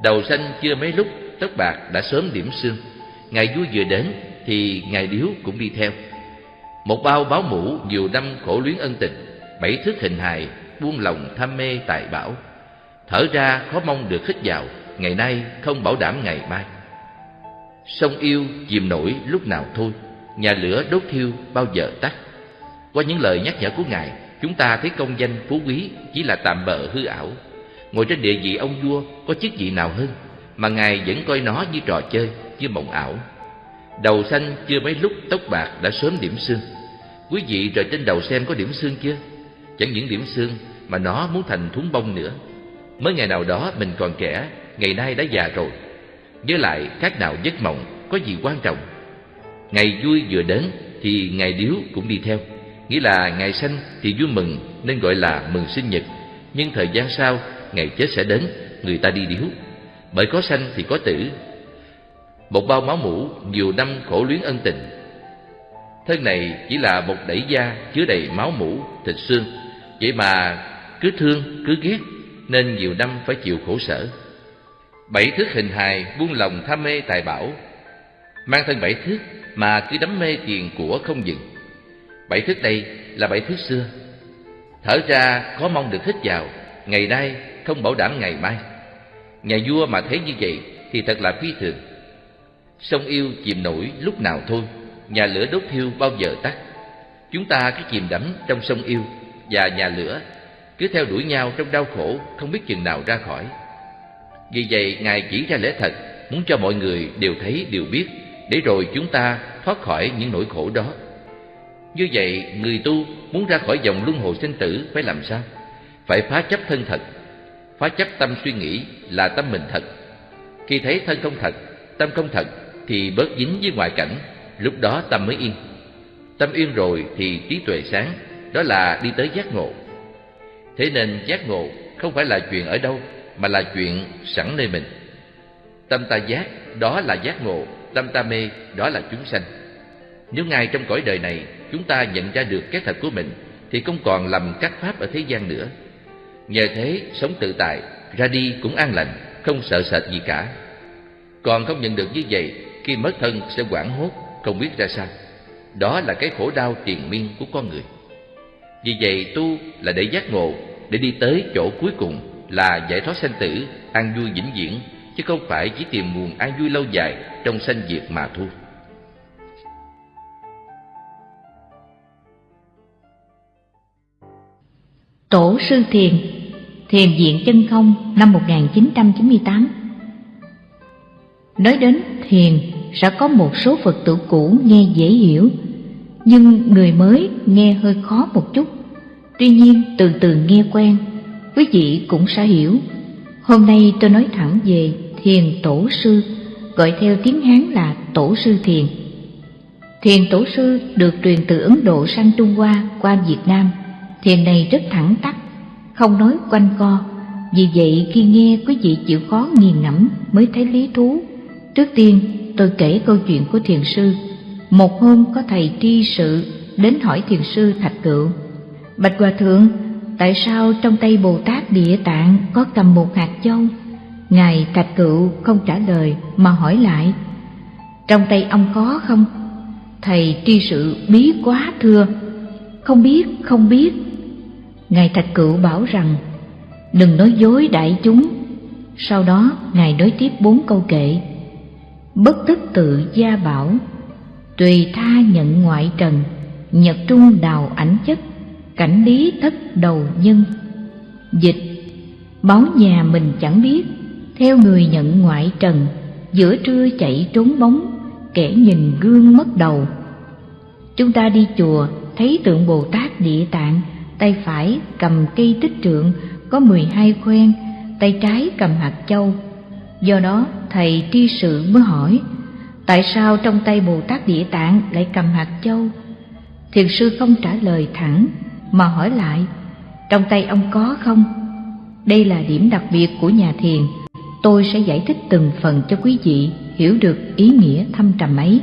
Đầu xanh chưa mấy lúc, tóc bạc đã sớm điểm xương. Ngày vui vừa đến thì ngày điếu cũng đi theo. Một bao báo mũ nhiều năm khổ luyến ân tình, bảy thước hình hài buông lòng tham mê tài bảo. Thở ra khó mong được khích vào, ngày nay không bảo đảm ngày mai. Sông yêu chìm nổi lúc nào thôi, nhà lửa đốt thiêu bao giờ tắt qua những lời nhắc nhở của ngài, chúng ta thấy công danh, phú quý chỉ là tạm bợ hư ảo. Ngồi trên địa vị ông vua, có chức vị nào hơn, mà ngài vẫn coi nó như trò chơi, như mộng ảo. Đầu xanh chưa mấy lúc tóc bạc đã sớm điểm xương. Quý vị rời trên đầu xem có điểm xương chưa? Chẳng những điểm xương, mà nó muốn thành thúng bông nữa. Mới ngày nào đó mình còn trẻ, ngày nay đã già rồi. Với lại khác nào giấc mộng có gì quan trọng. Ngày vui vừa đến thì ngày điếu cũng đi theo nghĩa là ngày sanh thì vui mừng nên gọi là mừng sinh nhật. Nhưng thời gian sau ngày chết sẽ đến người ta đi điếu bởi có sanh thì có tử. Một bao máu mũ nhiều năm khổ luyến ân tình. Thân này chỉ là một đẩy da chứa đầy máu mủ, thịt xương. Vậy mà cứ thương, cứ ghét Nên nhiều năm phải chịu khổ sở. Bảy thước hình hài buông lòng tham mê tài bảo. Mang thân bảy thước mà cứ đắm mê tiền của không dừng. Bảy thức đây là bảy thức xưa. Thở ra khó mong được hít vào. Ngày nay không bảo đảm ngày mai. Nhà vua mà thấy như vậy thì thật là phi thường. Sông yêu chìm nổi lúc nào thôi. Nhà lửa đốt thiêu bao giờ tắt. Chúng ta cứ chìm đắm trong sông yêu Và nhà lửa Cứ theo đuổi nhau trong đau khổ Không biết chừng nào ra khỏi. Vì vậy Ngài chỉ ra lẽ thật, Muốn cho mọi người đều thấy, đều biết, Để rồi chúng ta thoát khỏi những nỗi khổ đó. Như vậy người tu muốn ra khỏi dòng luân hồi sinh tử Phải làm sao? Phải phá chấp thân thật. Phá chấp tâm suy nghĩ là tâm mình thật. Khi thấy thân không thật, tâm không thật Thì bớt dính với ngoại cảnh Lúc đó tâm mới yên. Tâm yên rồi thì trí tuệ sáng Đó là đi tới giác ngộ. Thế nên giác ngộ không phải là chuyện ở đâu Mà là chuyện sẵn nơi mình. Tâm ta giác, đó là giác ngộ Tâm ta mê, đó là chúng sanh. Nếu ngay trong cõi đời này Chúng ta nhận ra được cái thật của mình, Thì không còn lầm các pháp ở thế gian nữa. Nhờ thế, sống tự tại, Ra đi cũng an lành, Không sợ sệt gì cả. Còn không nhận được như vậy, Khi mất thân sẽ quảng hốt, Không biết ra sao. Đó là cái khổ đau tiền miên của con người. Vì vậy tu là để giác ngộ, Để đi tới chỗ cuối cùng Là giải thoát sanh tử, An vui vĩnh viễn, Chứ không phải chỉ tìm nguồn an vui lâu dài Trong sanh diệt mà thôi. Tổ sư thiền Thiền viện chân không năm 1998 Nói đến thiền, sẽ có một số Phật tử cũ nghe dễ hiểu, Nhưng người mới nghe hơi khó một chút. Tuy nhiên, từ từ nghe quen, Quý vị cũng sẽ hiểu. Hôm nay tôi nói thẳng về thiền tổ sư, Gọi theo tiếng Hán là tổ sư thiền. Thiền tổ sư được truyền từ Ấn Độ sang Trung Hoa qua Việt Nam. Thiền này rất thẳng tắc, không nói quanh co Vì vậy khi nghe quý vị chịu khó nghiền ngẫm mới thấy lý thú Trước tiên tôi kể câu chuyện của thiền sư Một hôm có thầy tri sự đến hỏi thiền sư Thạch Cựu Bạch Hòa Thượng, tại sao trong tay Bồ Tát Địa Tạng có cầm một hạt châu? Ngài Thạch Cựu không trả lời mà hỏi lại Trong tay ông có không? Thầy tri sự bí quá thưa không biết, không biết. Ngài Thạch Cựu bảo rằng Đừng nói dối đại chúng. Sau đó Ngài nói tiếp bốn câu kệ. Bất tức tự gia bảo Tùy tha nhận ngoại trần Nhật trung đào ảnh chất Cảnh lý thất đầu nhân. Dịch Báo nhà mình chẳng biết Theo người nhận ngoại trần Giữa trưa chạy trốn bóng Kẻ nhìn gương mất đầu. Chúng ta đi chùa Thấy tượng Bồ Tát Địa Tạng tay phải cầm cây tích trượng có mười hai khoen, tay trái cầm hạt châu. Do đó thầy tri sự mới hỏi, tại sao trong tay Bồ Tát Địa Tạng lại cầm hạt châu? Thiền sư không trả lời thẳng, mà hỏi lại, trong tay ông có không? Đây là điểm đặc biệt của nhà thiền, tôi sẽ giải thích từng phần cho quý vị hiểu được ý nghĩa thâm trầm ấy.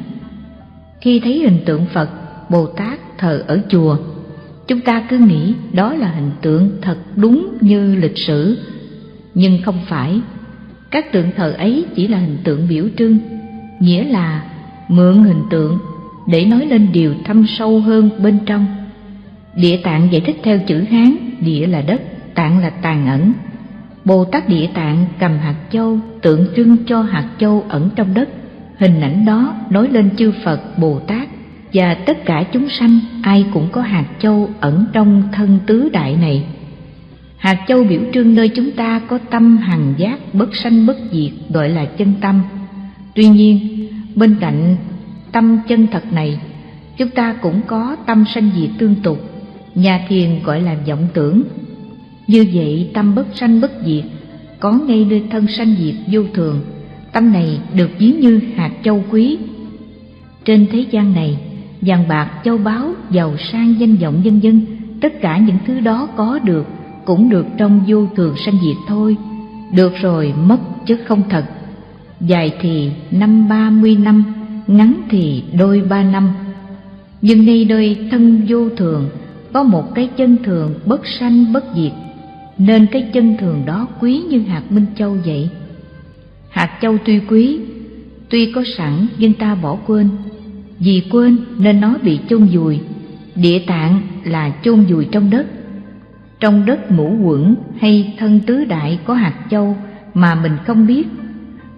Khi thấy hình tượng Phật, Bồ Tát thờ ở chùa. Chúng ta cứ nghĩ đó là hình tượng thật đúng như lịch sử. Nhưng không phải. Các tượng thờ ấy chỉ là hình tượng biểu trưng, nghĩa là mượn hình tượng để nói lên điều thâm sâu hơn bên trong. Địa tạng giải thích theo chữ hán, địa là đất, tạng là tàn ẩn bồ tát địa tạng cầm hạt châu, tượng trưng cho hạt châu ẩn trong đất. Hình ảnh đó nói lên chư phật bồ tát và tất cả chúng sanh, ai cũng có hạt châu ẩn trong thân tứ đại này. Hạt châu biểu trưng nơi chúng ta có tâm hằng giác, bất sanh, bất diệt, gọi là chân tâm. Tuy nhiên, bên cạnh tâm chân thật này, chúng ta cũng có tâm sanh diệt tương tục. Nhà thiền gọi là vọng tưởng. Như vậy, tâm bất sanh, bất diệt, có ngay nơi thân sanh diệt vô thường. Tâm này được ví như hạt châu quý. Trên thế gian này vàng bạc, châu báu, giàu sang, danh vọng, vân vân. Tất cả những thứ đó có được, cũng được trong vô thường sanh diệt thôi. Được rồi, mất chứ không thật. Dài thì năm ba mươi năm, ngắn thì đôi ba năm. Nhưng nay nơi thân vô thường, có một cái chân thường bất sanh bất diệt. Nên cái chân thường đó quý như hạt minh châu vậy. Hạt châu tuy quý, tuy có sẵn nhưng ta bỏ quên vì quên nên nó bị chôn vùi. Địa tạng là chôn vùi trong đất. Trong đất mũ quẩn hay thân tứ đại có hạt châu mà mình không biết.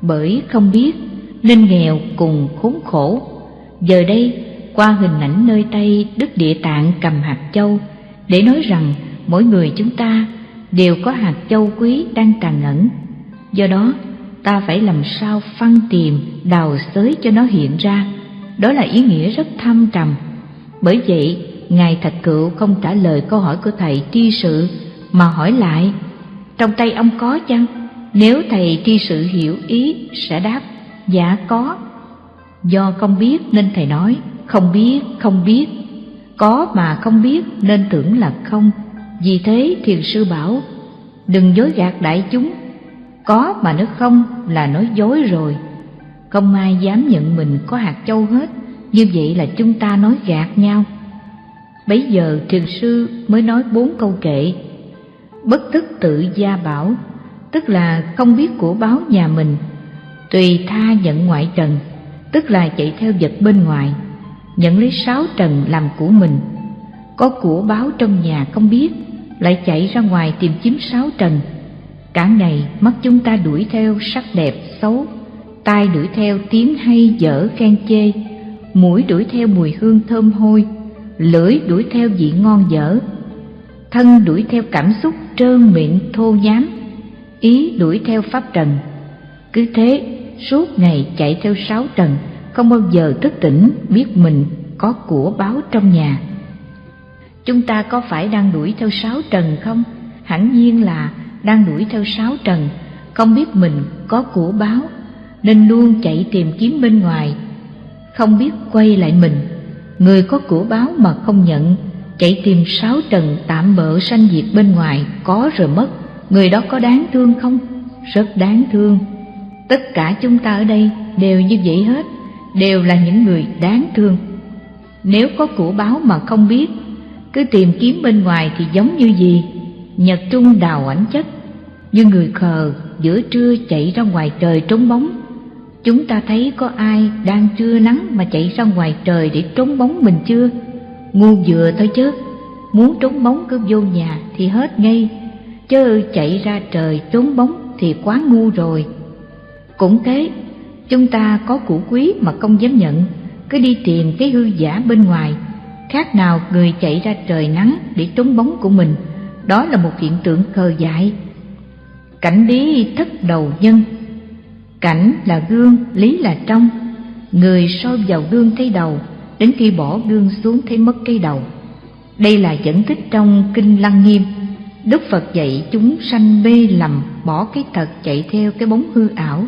Bởi không biết nên nghèo cùng khốn khổ. Giờ đây, qua hình ảnh nơi tay đức địa tạng cầm hạt châu, để nói rằng mỗi người chúng ta đều có hạt châu quý đang tàn ẩn. Do đó, ta phải làm sao phân tìm đào xới cho nó hiện ra đó là ý nghĩa rất thâm trầm. Bởi vậy, ngài thạch cựu không trả lời câu hỏi của thầy tri sự, mà hỏi lại, trong tay ông có chăng? Nếu thầy tri sự hiểu ý, sẽ đáp dạ có. Do không biết nên thầy nói, không biết không biết. Có mà không biết nên tưởng là không. Vì thế thiền sư bảo, đừng dối gạt đại chúng. Có mà nó không là nói dối rồi không ai dám nhận mình có hạt châu hết. Như vậy là chúng ta nói gạt nhau. Bấy giờ thiền sư mới nói bốn câu kệ. Bất tức tự gia bảo, tức là không biết của báo nhà mình. Tùy tha nhận ngoại trần, tức là chạy theo vật bên ngoài. Nhận lấy sáu trần làm của mình. Có của báo trong nhà không biết, lại chạy ra ngoài tìm kiếm sáu trần. Cả ngày mắt chúng ta đuổi theo sắc đẹp, xấu tai đuổi theo tiếng hay dở khen chê, mũi đuổi theo mùi hương thơm hôi, lưỡi đuổi theo vị ngon dở. Thân đuổi theo cảm xúc trơn miệng thô nhám ý đuổi theo pháp trần. Cứ thế, suốt ngày chạy theo sáu trần, không bao giờ thức tỉnh biết mình có của báo trong nhà. Chúng ta có phải đang đuổi theo sáu trần không? Hẳn nhiên là đang đuổi theo sáu trần, không biết mình có của báo nên luôn chạy tìm kiếm bên ngoài. Không biết quay lại mình, người có của báo mà không nhận, chạy tìm sáu trần tạm bợ sanh diệt bên ngoài có rồi mất. Người đó có đáng thương không? Rất đáng thương. Tất cả chúng ta ở đây đều như vậy hết, đều là những người đáng thương. Nếu có của báo mà không biết, cứ tìm kiếm bên ngoài thì giống như gì? Nhật trung đào ảnh chất. Như người khờ giữa trưa chạy ra ngoài trời trốn bóng chúng ta thấy có ai đang trưa nắng mà chạy ra ngoài trời để trốn bóng mình chưa? Ngu vừa thôi chứ. Muốn trốn bóng cứ vô nhà thì hết ngay. Chứ chạy ra trời trốn bóng thì quá ngu rồi. Cũng thế, chúng ta có củ quý mà không dám nhận. Cứ đi tìm cái hư giả bên ngoài. Khác nào người chạy ra trời nắng để trốn bóng của mình. Đó là một hiện tượng khờ dại. Cảnh lý thất đầu nhân cảnh là gương, lý là trong. Người soi vào gương thấy đầu, đến khi bỏ gương xuống thấy mất cái đầu. Đây là dẫn tích trong kinh lăng nghiêm. Đức phật dạy chúng sanh mê lầm, bỏ cái thật chạy theo cái bóng hư ảo.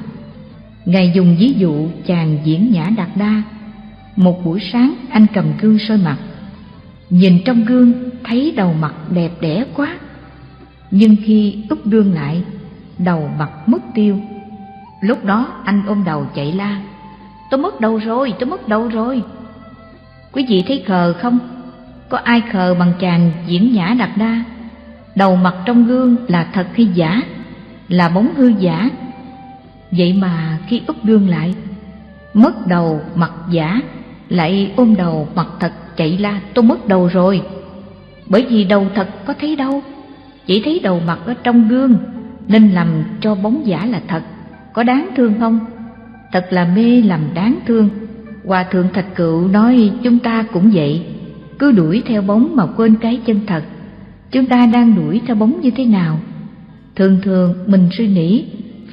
Ngài dùng ví dụ chàng diễn nhã đạt đa. Một buổi sáng, anh cầm gương soi mặt. Nhìn trong gương, thấy đầu mặt đẹp đẽ quá. Nhưng khi úp gương lại, đầu mặt mất tiêu lúc đó anh ôm đầu chạy la. Tôi mất đầu rồi, tôi mất đầu rồi. Quý vị thấy khờ không? Có ai khờ bằng chàng diễn nhã đặc đa? Đầu mặt trong gương là thật hay giả? Là bóng hư giả? Vậy mà khi úp gương lại, mất đầu mặt giả, lại ôm đầu mặt thật chạy la, tôi mất đầu rồi. Bởi vì đầu thật có thấy đâu. Chỉ thấy đầu mặt ở trong gương, nên làm cho bóng giả là thật có đáng thương không? Thật là mê làm đáng thương. Hòa thượng thạch cựu nói chúng ta cũng vậy. Cứ đuổi theo bóng mà quên cái chân thật. Chúng ta đang đuổi theo bóng như thế nào? Thường thường mình suy nghĩ,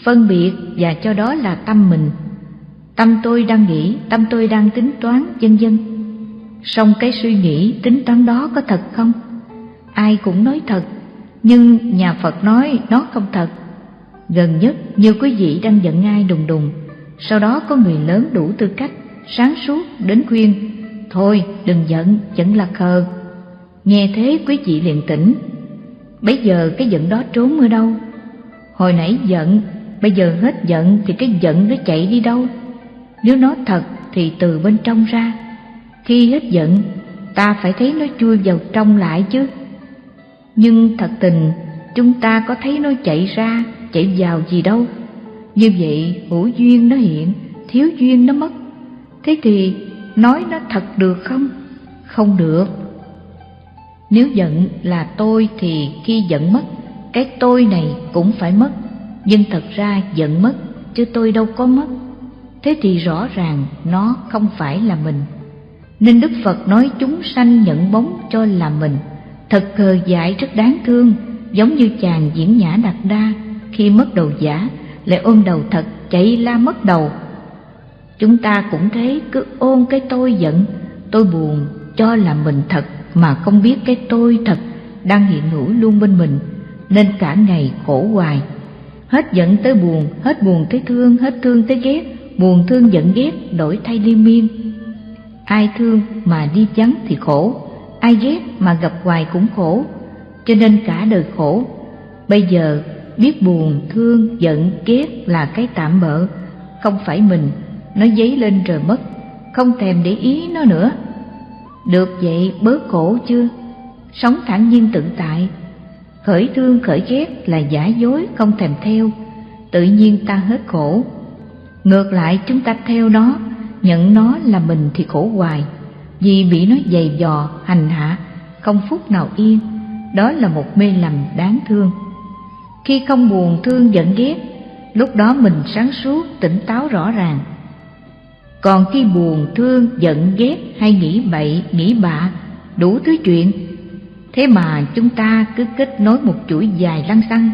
phân biệt và cho đó là tâm mình. Tâm tôi đang nghĩ, tâm tôi đang tính toán, vân vân. Song cái suy nghĩ, tính toán đó có thật không? Ai cũng nói thật, nhưng nhà phật nói nó không thật gần nhất nhiều quý vị đang giận ai đùng đùng. Sau đó có người lớn đủ tư cách sáng suốt đến khuyên thôi đừng giận giận là khờ. Nghe thế quý vị liền tỉnh. Bây giờ cái giận đó trốn ở đâu? Hồi nãy giận bây giờ hết giận thì cái giận nó chạy đi đâu? Nếu nó thật thì từ bên trong ra. Khi hết giận, ta phải thấy nó chui vào trong lại chứ. Nhưng thật tình, chúng ta có thấy nó chạy ra, chạy vào gì đâu. Như vậy, hữu duyên nó hiện, thiếu duyên nó mất. Thế thì nói nó thật được không? Không được. Nếu giận là tôi thì khi giận mất, cái tôi này cũng phải mất. Nhưng thật ra giận mất, chứ tôi đâu có mất. Thế thì rõ ràng nó không phải là mình. Nên Đức Phật nói chúng sanh nhận bóng cho là mình. Thật khờ dại rất đáng thương, giống như chàng diễn nhã đạt đa khi mất đầu giả, lại ôm đầu thật chạy la mất đầu. Chúng ta cũng thế cứ ôm cái tôi giận, tôi buồn, cho là mình thật mà không biết cái tôi thật đang hiện hữu luôn bên mình, nên cả ngày khổ hoài. Hết giận tới buồn, hết buồn tới thương, hết thương tới ghét, buồn thương giận ghét đổi thay liên miên. Ai thương mà đi vắng thì khổ, ai ghét mà gặp hoài cũng khổ. Cho nên cả đời khổ. Bây giờ biết buồn, thương, giận, ghét là cái tạm bợ. Không phải mình, nó dấy lên rồi mất, không thèm để ý nó nữa. Được vậy bớt khổ chưa? Sống thản nhiên tự tại. Khởi thương, khởi ghét là giả dối, không thèm theo. Tự nhiên ta hết khổ. Ngược lại, chúng ta theo nó, nhận nó là mình thì khổ hoài. Vì bị nó dày dò, hành hạ, không phút nào yên. Đó là một mê lầm đáng thương khi không buồn thương giận ghét, lúc đó mình sáng suốt, tỉnh táo rõ ràng. Còn khi buồn, thương, giận, ghét hay nghĩ bậy, nghĩ bạ, đủ thứ chuyện. Thế mà chúng ta cứ kết nối một chuỗi dài lăng xăng,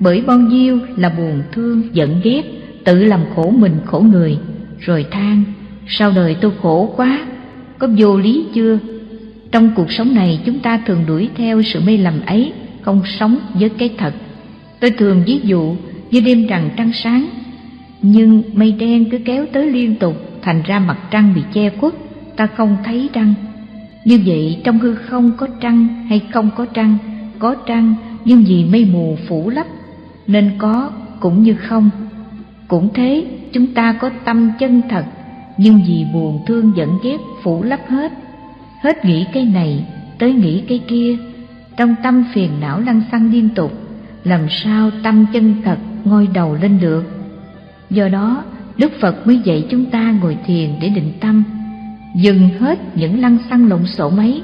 bởi bao nhiêu là buồn, thương, giận, ghét, tự làm khổ mình, khổ người, rồi than, sao đời tôi khổ quá, có vô lý chưa? Trong cuộc sống này chúng ta thường đuổi theo sự mê lầm ấy, không sống với cái thật tôi thường ví dụ như đêm rằng trăng sáng, nhưng mây đen cứ kéo tới liên tục thành ra mặt trăng bị che khuất, ta không thấy trăng. Như vậy trong hư không có trăng hay không có trăng? Có trăng, nhưng vì mây mù phủ lấp, nên có cũng như không. Cũng thế, chúng ta có tâm chân thật, nhưng vì buồn thương giận ghét phủ lấp hết. Hết nghĩ cái này, tới nghĩ cái kia, trong tâm phiền não lăn xăng liên tục làm sao tâm chân thật ngôi đầu lên được. Do đó, đức phật mới dạy chúng ta ngồi thiền để định tâm, dừng hết những lăng xăng lộn xộn ấy.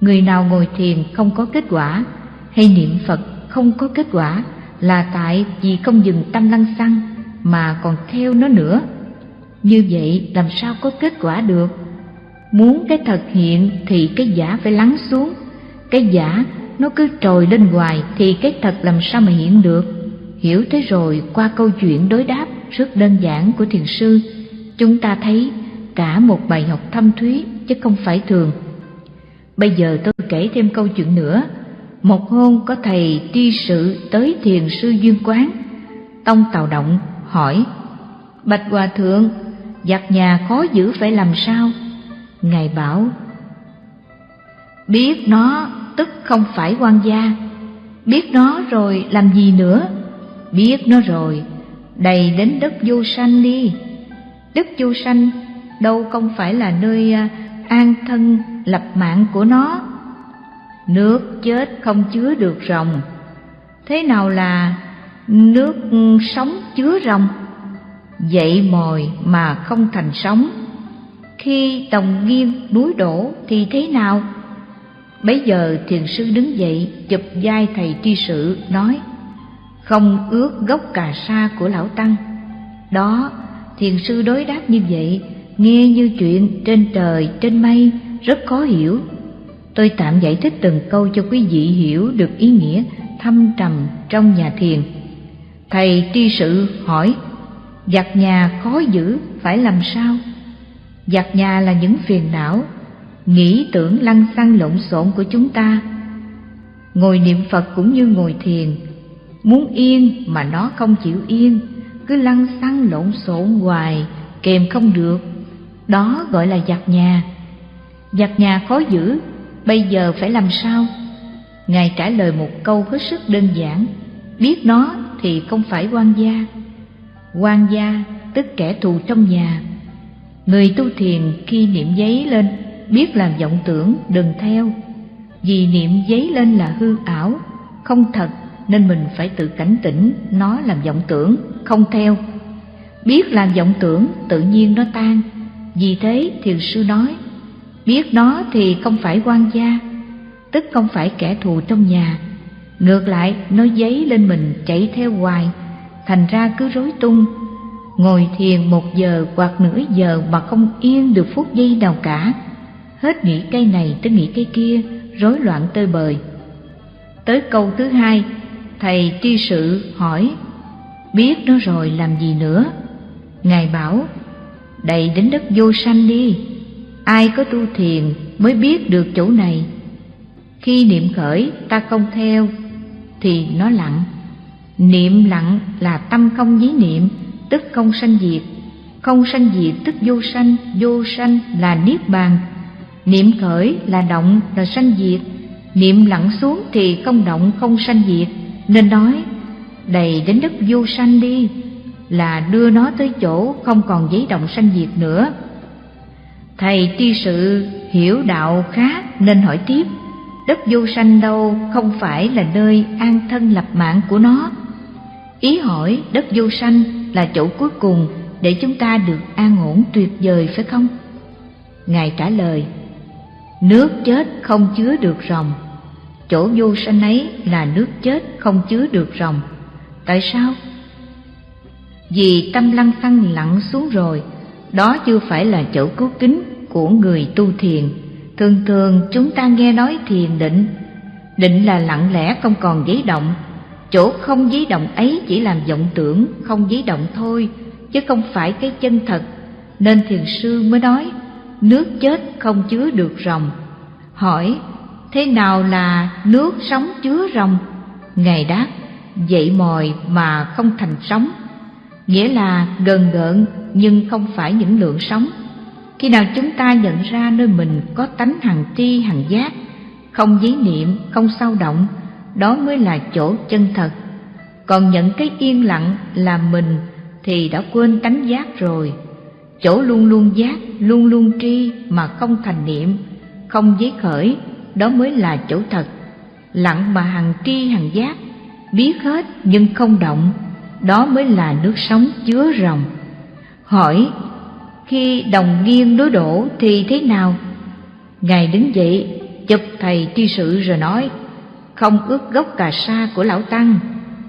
Người nào ngồi thiền không có kết quả, hay niệm phật không có kết quả, là tại vì không dừng tâm lăng xăng mà còn theo nó nữa. Như vậy làm sao có kết quả được? Muốn cái thật hiện thì cái giả phải lắng xuống, cái giả nó cứ trồi lên hoài thì cái thật làm sao mà hiện được. Hiểu thế rồi, qua câu chuyện đối đáp rất đơn giản của thiền sư, chúng ta thấy cả một bài học thâm thúy chứ không phải thường. Bây giờ tôi kể thêm câu chuyện nữa. Một hôm có thầy tri sự tới thiền sư duyên quán. Tông tào động hỏi, bạch hòa thượng giặt nhà khó giữ phải làm sao? Ngài bảo, biết nó tức không phải quan gia. Biết nó rồi làm gì nữa? Biết nó rồi, đầy đến đất vô sanh đi. Đất vô sanh đâu không phải là nơi à, an thân, lập mạng của nó. Nước chết không chứa được rồng. Thế nào là nước sống chứa rồng? Dậy mồi mà không thành sống khi đồng nghiêng núi đổ thì thế nào? Bấy giờ thiền sư đứng dậy, chụp vai thầy tri sự nói, không ước gốc cà sa của lão tăng. Đó, thiền sư đối đáp như vậy, nghe như chuyện trên trời, trên mây, rất khó hiểu. Tôi tạm giải thích từng câu cho quý vị hiểu được ý nghĩa thâm trầm trong nhà thiền. Thầy tri sự hỏi giặt nhà khó giữ, phải làm sao? Giặt nhà là những phiền não nghĩ tưởng lăng xăng lộn xộn của chúng ta. Ngồi niệm phật cũng như ngồi thiền. Muốn yên mà nó không chịu yên, cứ lăng xăng lộn xộn hoài, kèm không được. Đó gọi là giặt nhà. Giặt nhà khó giữ, bây giờ phải làm sao? Ngài trả lời một câu hết sức đơn giản. Biết nó thì không phải quan gia. Quan gia tức kẻ thù trong nhà. Người tu thiền khi niệm giấy lên biết làm vọng tưởng, đừng theo. Vì niệm giấy lên là hư ảo, không thật, nên mình phải tự cảnh tỉnh nó làm vọng tưởng, không theo. Biết làm vọng tưởng, tự nhiên nó tan. Vì thế, thiền sư nói, biết nó thì không phải quan gia, tức không phải kẻ thù trong nhà. Ngược lại, nó giấy lên mình chạy theo hoài, thành ra cứ rối tung. Ngồi thiền một giờ hoặc nửa giờ mà không yên được phút giây nào cả hết nghĩ cây này tới nghĩ cây kia, rối loạn tơi bời. Tới câu thứ hai, thầy tri sự hỏi, biết nó rồi làm gì nữa? Ngài bảo, đầy đến đất vô sanh đi, ai có tu thiền mới biết được chỗ này. Khi niệm khởi, ta không theo, thì nó lặng. Niệm lặng là tâm không dí niệm, tức không sanh diệt. Không sanh diệt tức vô sanh vô sanh là niết bàn niệm khởi là động là sanh diệt. Niệm lặng xuống thì không động, không sanh diệt. Nên nói, đầy đến đất vô sanh đi, là đưa nó tới chỗ không còn giấy động sanh diệt nữa. Thầy tri sự hiểu đạo khác nên hỏi tiếp, đất vô sanh đâu không phải là nơi an thân lập mạng của nó? Ý hỏi, đất vô sanh là chỗ cuối cùng để chúng ta được an ổn tuyệt vời phải không? Ngài trả lời nước chết không chứa được rồng chỗ vô sanh ấy là nước chết không chứa được rồng tại sao? Vì tâm lăng xăng lặn xuống rồi, đó chưa phải là chỗ cứu kính của người tu thiền. Thường thường chúng ta nghe nói thiền định. Định là lặng lẽ không còn giấy động. Chỗ không giấy động ấy chỉ làm vọng tưởng, không giấy động thôi, chứ không phải cái chân thật. Nên thiền sư mới nói nước chết không chứa được rồng. Hỏi, thế nào là nước sống chứa rồng? Ngài đáp, dậy mồi mà không thành sóng nghĩa là gần gợn nhưng không phải những lượng sóng khi nào chúng ta nhận ra nơi mình có tánh hằng tri, hằng giác, không giấy niệm, không sao động, đó mới là chỗ chân thật. Còn nhận cái yên lặng là mình thì đã quên tánh giác rồi chỗ luôn luôn giác, luôn luôn tri mà không thành niệm, không giấy khởi, đó mới là chỗ thật. Lặng mà hằng tri hằng giác, biết hết nhưng không động, đó mới là nước sống chứa rồng. Hỏi, khi đồng nghiêng đối đổ thì thế nào? Ngài đứng dậy, chụp thầy tri sự rồi nói, không ướt gốc cà sa của lão tăng.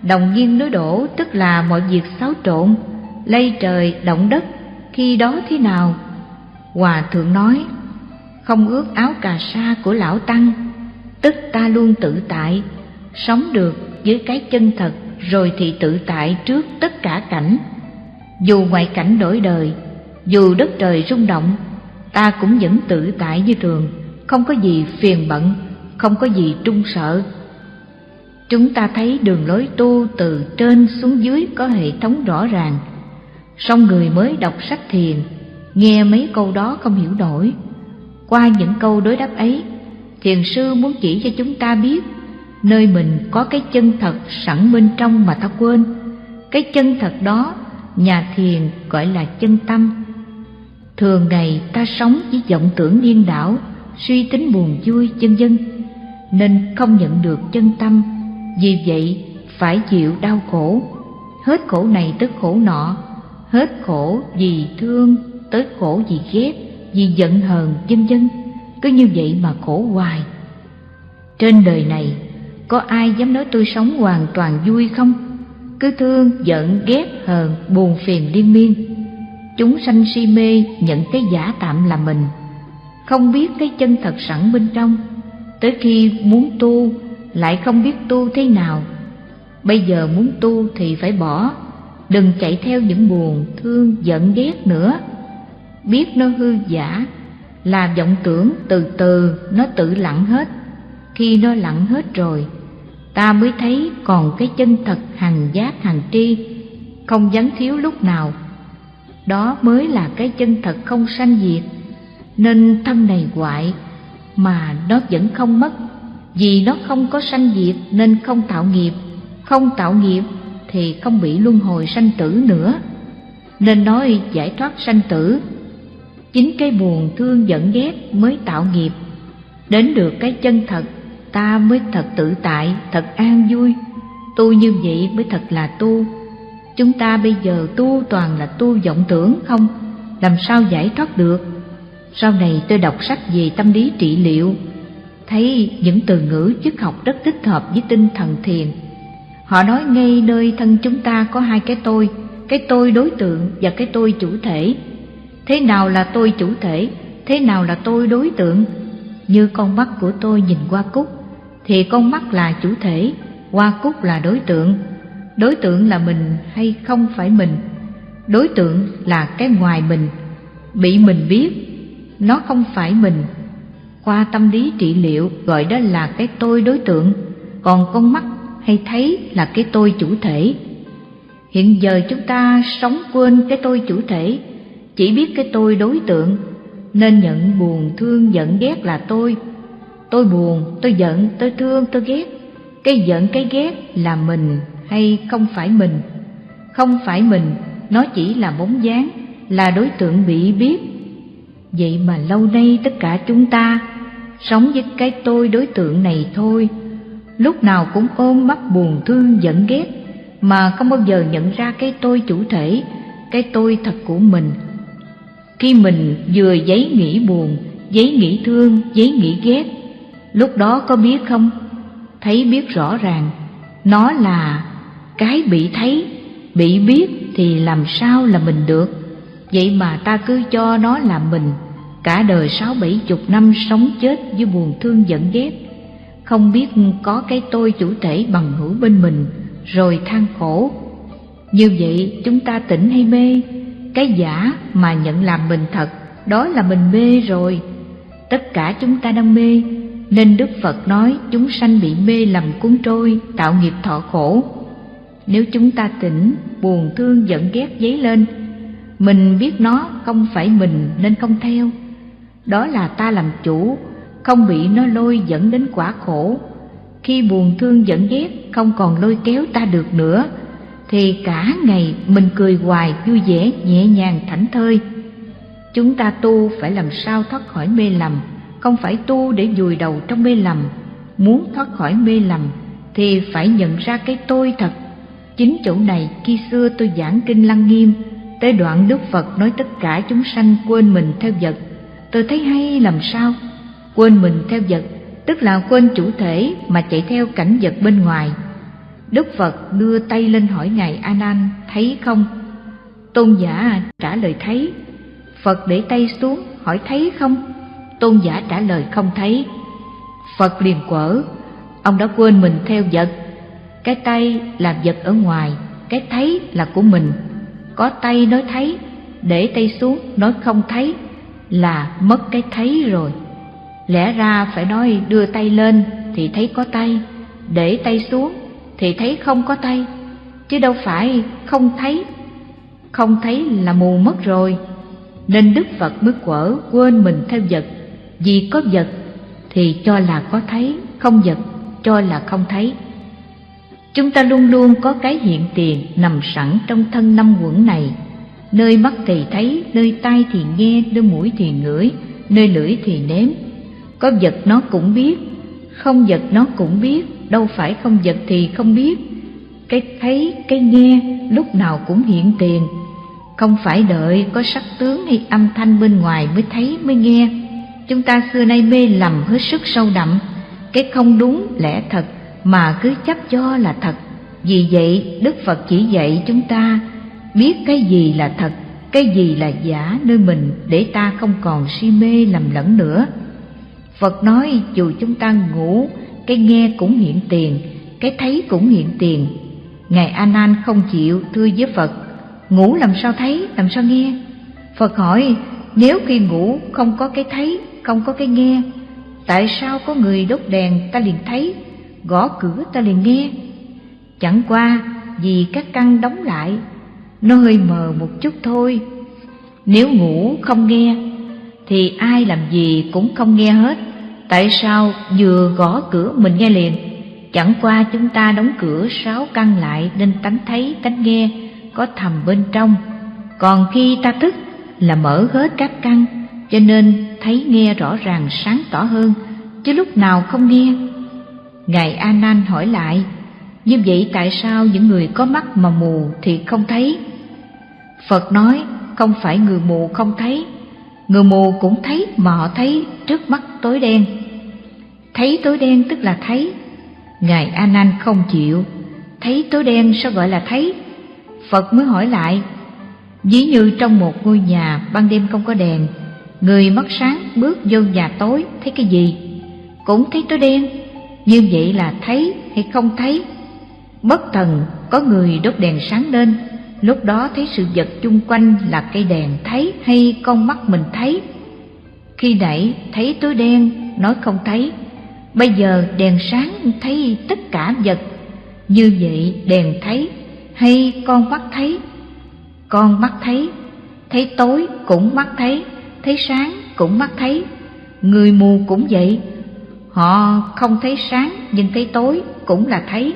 Đồng nghiêng đối đổ tức là mọi việc xáo trộn, lây trời động đất khi đó thế nào? Hòa thượng nói, không ướt áo cà sa của lão tăng, tức ta luôn tự tại, sống được với cái chân thật, rồi thì tự tại trước tất cả cảnh. Dù ngoại cảnh đổi đời, dù đất trời rung động, ta cũng vẫn tự tại như thường, không có gì phiền bận, không có gì trung sợ. Chúng ta thấy đường lối tu từ trên xuống dưới có hệ thống rõ ràng song người mới đọc sách thiền, nghe mấy câu đó không hiểu nổi. Qua những câu đối đáp ấy, thiền sư muốn chỉ cho chúng ta biết nơi mình có cái chân thật sẵn bên trong mà ta quên. Cái chân thật đó, nhà thiền gọi là chân tâm. Thường ngày ta sống với vọng tưởng điên đảo, suy tính buồn vui chân dân, nên không nhận được chân tâm. Vì vậy, phải chịu đau khổ. Hết khổ này tới khổ nọ hết khổ vì thương, tới khổ vì ghét, vì giận hờn, vân vân. Cứ như vậy mà khổ hoài. Trên đời này, có ai dám nói tôi sống hoàn toàn vui không? Cứ thương, giận, ghét, hờn, buồn phiền liên miên. Chúng sanh si mê nhận cái giả tạm là mình. Không biết cái chân thật sẵn bên trong. Tới khi muốn tu, lại không biết tu thế nào. Bây giờ muốn tu thì phải bỏ đừng chạy theo những buồn, thương, giận, ghét nữa. Biết nó hư giả, là vọng tưởng từ từ nó tự lặng hết. Khi nó lặng hết rồi, ta mới thấy còn cái chân thật hằng giác hằng tri, không vắng thiếu lúc nào. Đó mới là cái chân thật không sanh diệt. Nên thân này hoại, mà nó vẫn không mất. Vì nó không có sanh diệt nên không tạo nghiệp. Không tạo nghiệp thì không bị luân hồi sanh tử nữa. Nên nói giải thoát sanh tử, chính cái buồn thương giận ghét mới tạo nghiệp. Đến được cái chân thật, ta mới thật tự tại, thật an vui. Tu như vậy mới thật là tu. Chúng ta bây giờ tu toàn là tu vọng tưởng không? Làm sao giải thoát được? Sau này tôi đọc sách về tâm lý trị liệu. Thấy những từ ngữ chức học rất thích hợp với tinh thần thiền họ nói ngay nơi thân chúng ta có hai cái tôi cái tôi đối tượng và cái tôi chủ thể. Thế nào là tôi chủ thể, thế nào là tôi đối tượng? Như con mắt của tôi nhìn qua cúc, thì con mắt là chủ thể, qua cúc là đối tượng. Đối tượng là mình hay không phải mình? Đối tượng là cái ngoài mình, bị mình biết, nó không phải mình. Qua tâm lý trị liệu, gọi đó là cái tôi đối tượng. Còn con mắt hay thấy là cái tôi chủ thể. Hiện giờ chúng ta sống quên cái tôi chủ thể, chỉ biết cái tôi đối tượng, nên nhận buồn, thương, giận, ghét là tôi. Tôi buồn, tôi giận, tôi thương, tôi ghét. Cái giận, cái ghét là mình hay không phải mình? Không phải mình, nó chỉ là bóng dáng, là đối tượng bị biết. Vậy mà lâu nay tất cả chúng ta sống với cái tôi đối tượng này thôi lúc nào cũng ôm mắt buồn thương giận ghét, mà không bao giờ nhận ra cái tôi chủ thể, cái tôi thật của mình. Khi mình vừa giấy nghĩ buồn, giấy nghĩ thương, giấy nghĩ ghét, lúc đó có biết không? Thấy biết rõ ràng, nó là cái bị thấy, bị biết thì làm sao là mình được? Vậy mà ta cứ cho nó là mình, cả đời sáu bảy chục năm sống chết với buồn thương giận ghét không biết có cái tôi chủ thể bằng hữu bên mình, rồi than khổ. Như vậy chúng ta tỉnh hay mê? Cái giả mà nhận làm mình thật, đó là mình mê rồi. Tất cả chúng ta đang mê, nên đức phật nói chúng sanh bị mê lầm cuốn trôi, tạo nghiệp thọ khổ. Nếu chúng ta tỉnh, buồn thương giận ghét dấy lên, mình biết nó không phải mình nên không theo. Đó là ta làm chủ không bị nó lôi dẫn đến quả khổ. Khi buồn thương dẫn ghét, không còn lôi kéo ta được nữa, thì cả ngày mình cười hoài, vui vẻ, nhẹ nhàng, thảnh thơi. Chúng ta tu phải làm sao thoát khỏi mê lầm, không phải tu để vùi đầu trong mê lầm. Muốn thoát khỏi mê lầm thì phải nhận ra cái tôi thật. Chính chỗ này khi xưa tôi giảng kinh lăng nghiêm, tới đoạn đức phật nói tất cả chúng sanh quên mình theo vật. Tôi thấy hay làm sao? Quên mình theo vật, tức là quên chủ thể mà chạy theo cảnh vật bên ngoài. Đức phật đưa tay lên hỏi ngài a nan thấy không? Tôn giả trả lời thấy. Phật để tay xuống, hỏi thấy không? Tôn giả trả lời không thấy. Phật liền quở, ông đã quên mình theo vật. Cái tay là vật ở ngoài, cái thấy là của mình. Có tay nói thấy, để tay xuống nói không thấy là mất cái thấy rồi lẽ ra phải nói đưa tay lên thì thấy có tay, để tay xuống thì thấy không có tay. Chứ đâu phải không thấy. Không thấy là mù mất rồi. Nên đức phật mới quở quên mình theo vật. Vì có vật thì cho là có thấy, không vật cho là không thấy. Chúng ta luôn luôn có cái hiện tiền nằm sẵn trong thân năm quẩn này. Nơi mắt thì thấy, nơi tai thì nghe, nơi mũi thì ngửi, nơi lưỡi thì nếm có vật nó cũng biết, không vật nó cũng biết, đâu phải không vật thì không biết. Cái thấy, cái nghe, lúc nào cũng hiện tiền. Không phải đợi có sắc tướng hay âm thanh bên ngoài mới thấy, mới nghe. Chúng ta xưa nay mê lầm hết sức sâu đậm. Cái không đúng lẽ thật, mà cứ chấp cho là thật. Vì vậy, đức phật chỉ dạy chúng ta, biết cái gì là thật, cái gì là giả, nơi mình, để ta không còn si mê lầm lẫn nữa phật nói, dù chúng ta ngủ, cái nghe cũng hiện tiền, cái thấy cũng hiện tiền. Ngài a nan không chịu, thưa với phật, ngủ làm sao thấy, làm sao nghe? Phật hỏi, nếu khi ngủ không có cái thấy, không có cái nghe, tại sao có người đốt đèn ta liền thấy, gõ cửa ta liền nghe? Chẳng qua, vì các căn đóng lại, nó hơi mờ một chút thôi. Nếu ngủ không nghe thì ai làm gì cũng không nghe hết tại sao vừa gõ cửa mình nghe liền chẳng qua chúng ta đóng cửa sáu căn lại nên tánh thấy tánh nghe có thầm bên trong còn khi ta thức là mở hết các căn cho nên thấy nghe rõ ràng sáng tỏ hơn, chứ lúc nào không nghe. Ngài A Nan hỏi lại, như vậy tại sao những người có mắt mà mù thì không thấy? Phật nói, không phải người mù không thấy, người mù cũng thấy mà họ thấy trước mắt tối đen. Thấy tối đen tức là thấy. Ngài A Nan không chịu, thấy tối đen sao gọi là thấy? Phật mới hỏi lại, ví như trong một ngôi nhà ban đêm không có đèn, người mắt sáng bước vô nhà tối thấy cái gì? Cũng thấy tối đen, như vậy là thấy hay không thấy? Bất thần có người đốt đèn sáng lên, lúc đó thấy sự vật chung quanh là cây đèn thấy hay con mắt mình thấy? Khi nãy thấy tối đen, nói không thấy, bây giờ đèn sáng thấy tất cả vật, như vậy đèn thấy hay con mắt thấy? Con mắt thấy, thấy tối cũng mắt thấy, thấy sáng cũng mắt thấy, người mù cũng vậy. Họ không thấy sáng nhưng thấy tối cũng là thấy.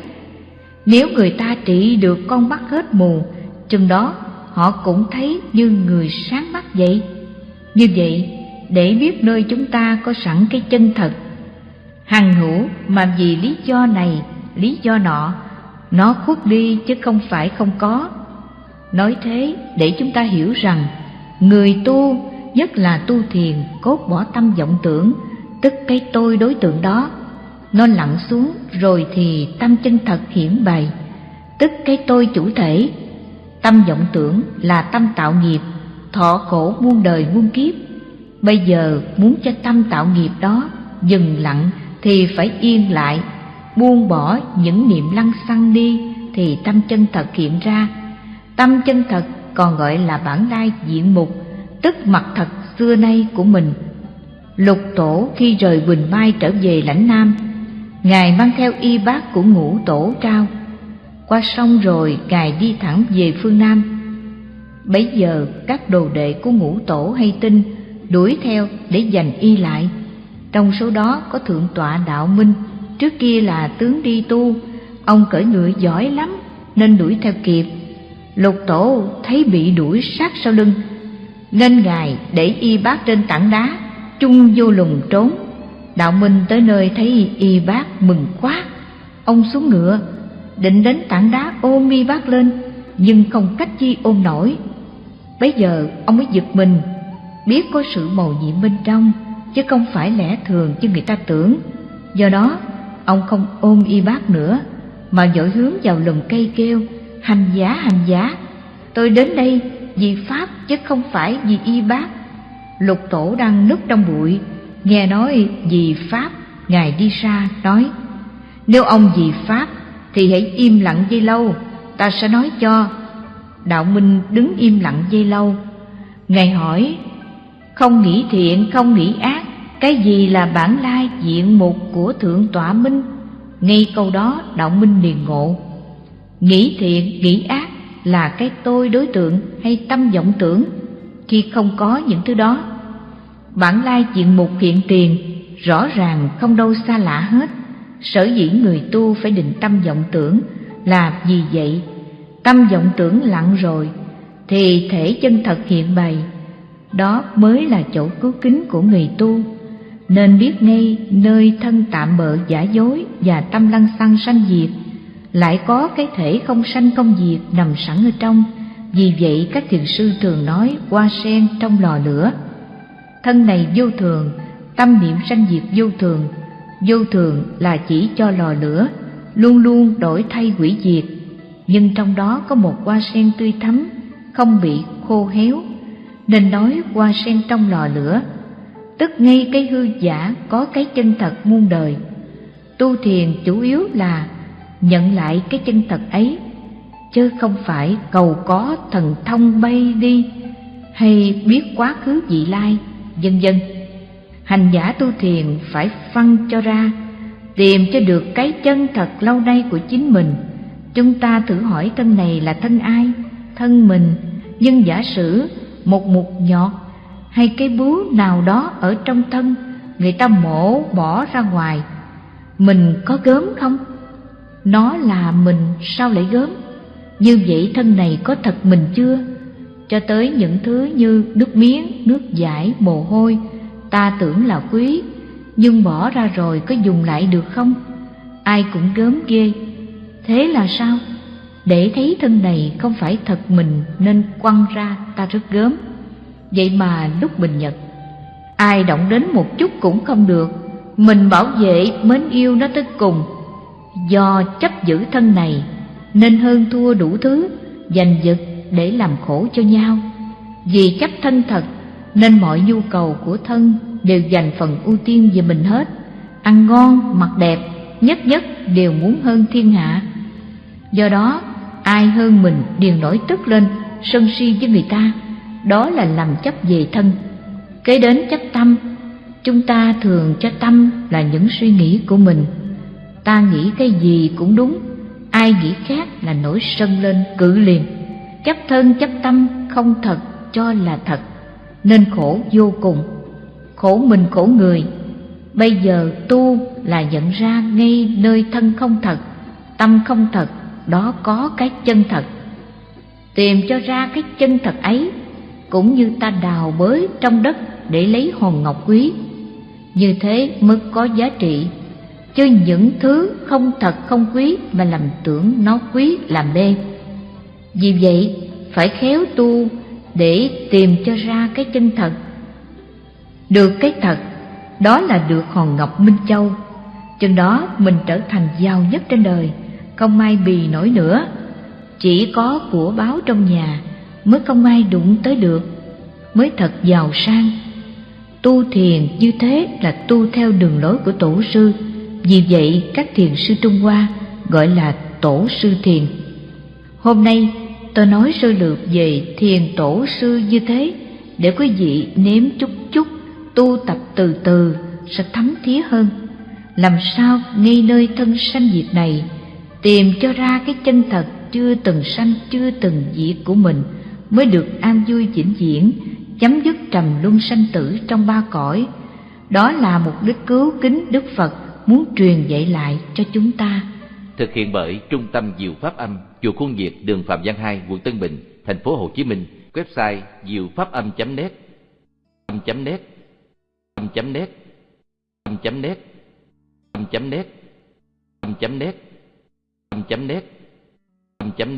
Nếu người ta trị được con mắt hết mù, chừng đó họ cũng thấy như người sáng mắt vậy. Như vậy, để biết nơi chúng ta có sẵn cái chân thật, hằng hữu mà vì lý do này, lý do nọ, nó khuất đi chứ không phải không có. Nói thế để chúng ta hiểu rằng, người tu, nhất là tu thiền, cốt bỏ tâm vọng tưởng, tức cái tôi đối tượng đó nó lặn xuống rồi thì tâm chân thật hiển bày tức cái tôi chủ thể tâm vọng tưởng là tâm tạo nghiệp, thọ khổ muôn đời muôn kiếp. Bây giờ muốn cho tâm tạo nghiệp đó dừng lặng thì phải yên lại, buông bỏ những niệm lăng xăng đi thì tâm chân thật hiện ra. Tâm chân thật còn gọi là bản lai diện mục, tức mặt thật xưa nay của mình. Lục tổ khi rời quỳnh mai trở về lãnh nam, Ngài mang theo y bát của ngũ tổ trao. Qua sông rồi Ngài đi thẳng về phương Nam. Bấy giờ, các đồ đệ của ngũ tổ hay tinh Đuổi theo để giành y lại. Trong số đó có thượng tọa đạo minh, Trước kia là tướng đi tu, Ông cởi ngựa giỏi lắm Nên đuổi theo kịp. Lục tổ thấy bị đuổi sát sau lưng, Nên Ngài để y bác trên tảng đá, Chung vô lùng trốn. Đạo Minh tới nơi thấy y bác mừng quá, Ông xuống ngựa Định đến tảng đá ôm y bác lên, Nhưng không cách chi ôm nổi. Bấy giờ, ông mới giật mình, Biết có sự màu nhiệm bên trong, Chứ không phải lẽ thường như người ta tưởng. Do đó, ông không ôm y bác nữa, Mà dội hướng vào lùm cây kêu, Hành giá hành giá Tôi đến đây vì Pháp chứ không phải vì y bác. Lục tổ đang núp trong bụi, nghe nói vì pháp, ngài đi xa nói, nếu ông vì pháp thì hãy im lặng dây lâu. Ta sẽ nói cho đạo minh đứng im lặng dây lâu. Ngài hỏi, không nghĩ thiện, không nghĩ ác, cái gì là bản lai diện mục của thượng tọa minh? Ngay câu đó, đạo minh liền ngộ. Nghĩ thiện, nghĩ ác là cái tôi đối tượng hay tâm vọng tưởng, khi không có những thứ đó. Bản lai diện mục hiện tiền rõ ràng không đâu xa lạ hết sở dĩ người tu phải định tâm vọng tưởng là vì vậy. Tâm vọng tưởng lặng rồi, thì thể chân thật hiện bày. Đó mới là chỗ cứu kính của người tu. Nên biết ngay nơi thân tạm bợ giả dối và tâm lăng xăng sanh diệt, lại có cái thể không sanh không diệt nằm sẵn ở trong. Vì vậy các thiền sư thường nói hoa sen trong lò lửa. Thân này vô thường, tâm niệm sanh diệt vô thường vô thường là chỉ cho lò lửa, luôn luôn đổi thay hủy diệt. Nhưng trong đó có một hoa sen tươi thắm, không bị khô héo. Nên nói hoa sen trong lò lửa, tức ngay cái hư giả có cái chân thật muôn đời. Tu thiền chủ yếu là nhận lại cái chân thật ấy, chứ không phải cầu có thần thông bay đi hay biết quá khứ vị lai, vân vân hành giả tu thiền phải phân cho ra tìm cho được cái chân thật lâu nay của chính mình. Chúng ta thử hỏi thân này là thân ai? Thân mình. Nhưng giả sử một mục nhọt hay cái bướu nào đó ở trong thân người ta mổ bỏ ra ngoài mình có gớm không? Nó là mình sao lại gớm? Như vậy thân này có thật mình chưa? Cho tới những thứ như nước miếng, nước giải, mồ hôi, ta tưởng là quý, nhưng bỏ ra rồi có dùng lại được không? Ai cũng gớm ghê. Thế là sao? Để thấy thân này không phải thật mình nên quăng ra ta rất gớm. Vậy mà lúc bình nhật, ai động đến một chút cũng không được, mình bảo vệ mến yêu nó tới cùng. Do chấp giữ thân này nên hơn thua đủ thứ, giành giật để làm khổ cho nhau. Vì chấp thân thật nên mọi nhu cầu của thân đều dành phần ưu tiên về mình hết. Ăn ngon, mặc đẹp, nhất nhất đều muốn hơn thiên hạ. Do đó, ai hơn mình đều nổi tức lên, sân si với người ta, đó là làm chấp về thân. Kế đến chấp tâm, chúng ta thường cho tâm là những suy nghĩ của mình. Ta nghĩ cái gì cũng đúng, ai nghĩ khác là nổi sân lên cự liền. Chấp thân chấp tâm không thật cho là thật, nên khổ vô cùng. Khổ mình khổ người, bây giờ tu là nhận ra ngay nơi thân không thật, tâm không thật, đó có cái chân thật. Tìm cho ra cái chân thật ấy, cũng như ta đào bới trong đất để lấy hòn ngọc quý. Như thế mới có giá trị, chứ những thứ không thật không quý mà làm tưởng nó quý làm mê. Vì vậy, phải khéo tu để tìm cho ra cái chân thật. Được cái thật, đó là được hòn ngọc Minh Châu. Chừng đó mình trở thành giàu nhất trên đời, không ai bì nổi nữa. Chỉ có của báo trong nhà mới không ai đụng tới được, mới thật giàu sang. Tu thiền như thế là tu theo đường lối của tổ sư, vì vậy các thiền sư Trung Hoa gọi là tổ sư thiền. Hôm nay tôi nói sơ lược về thiền tổ sư như thế, để quý vị nếm chút chút, tu tập từ từ, sẽ thấm thía hơn. Làm sao ngay nơi thân sanh diệt này, tìm cho ra cái chân thật chưa từng sanh, chưa từng diệt của mình, mới được an vui vĩnh viễn, chấm dứt trầm luân sanh tử trong ba cõi. Đó là mục đích cứu kính đức phật muốn truyền dạy lại cho chúng ta. Thực hiện bởi trung tâm diệu pháp âm chùa khuôn việt, đường phạm văn hai, quận tân bình, thành phố hồ chí minh. Website diệu pháp âm net. Âm net. Âm net. Âm net.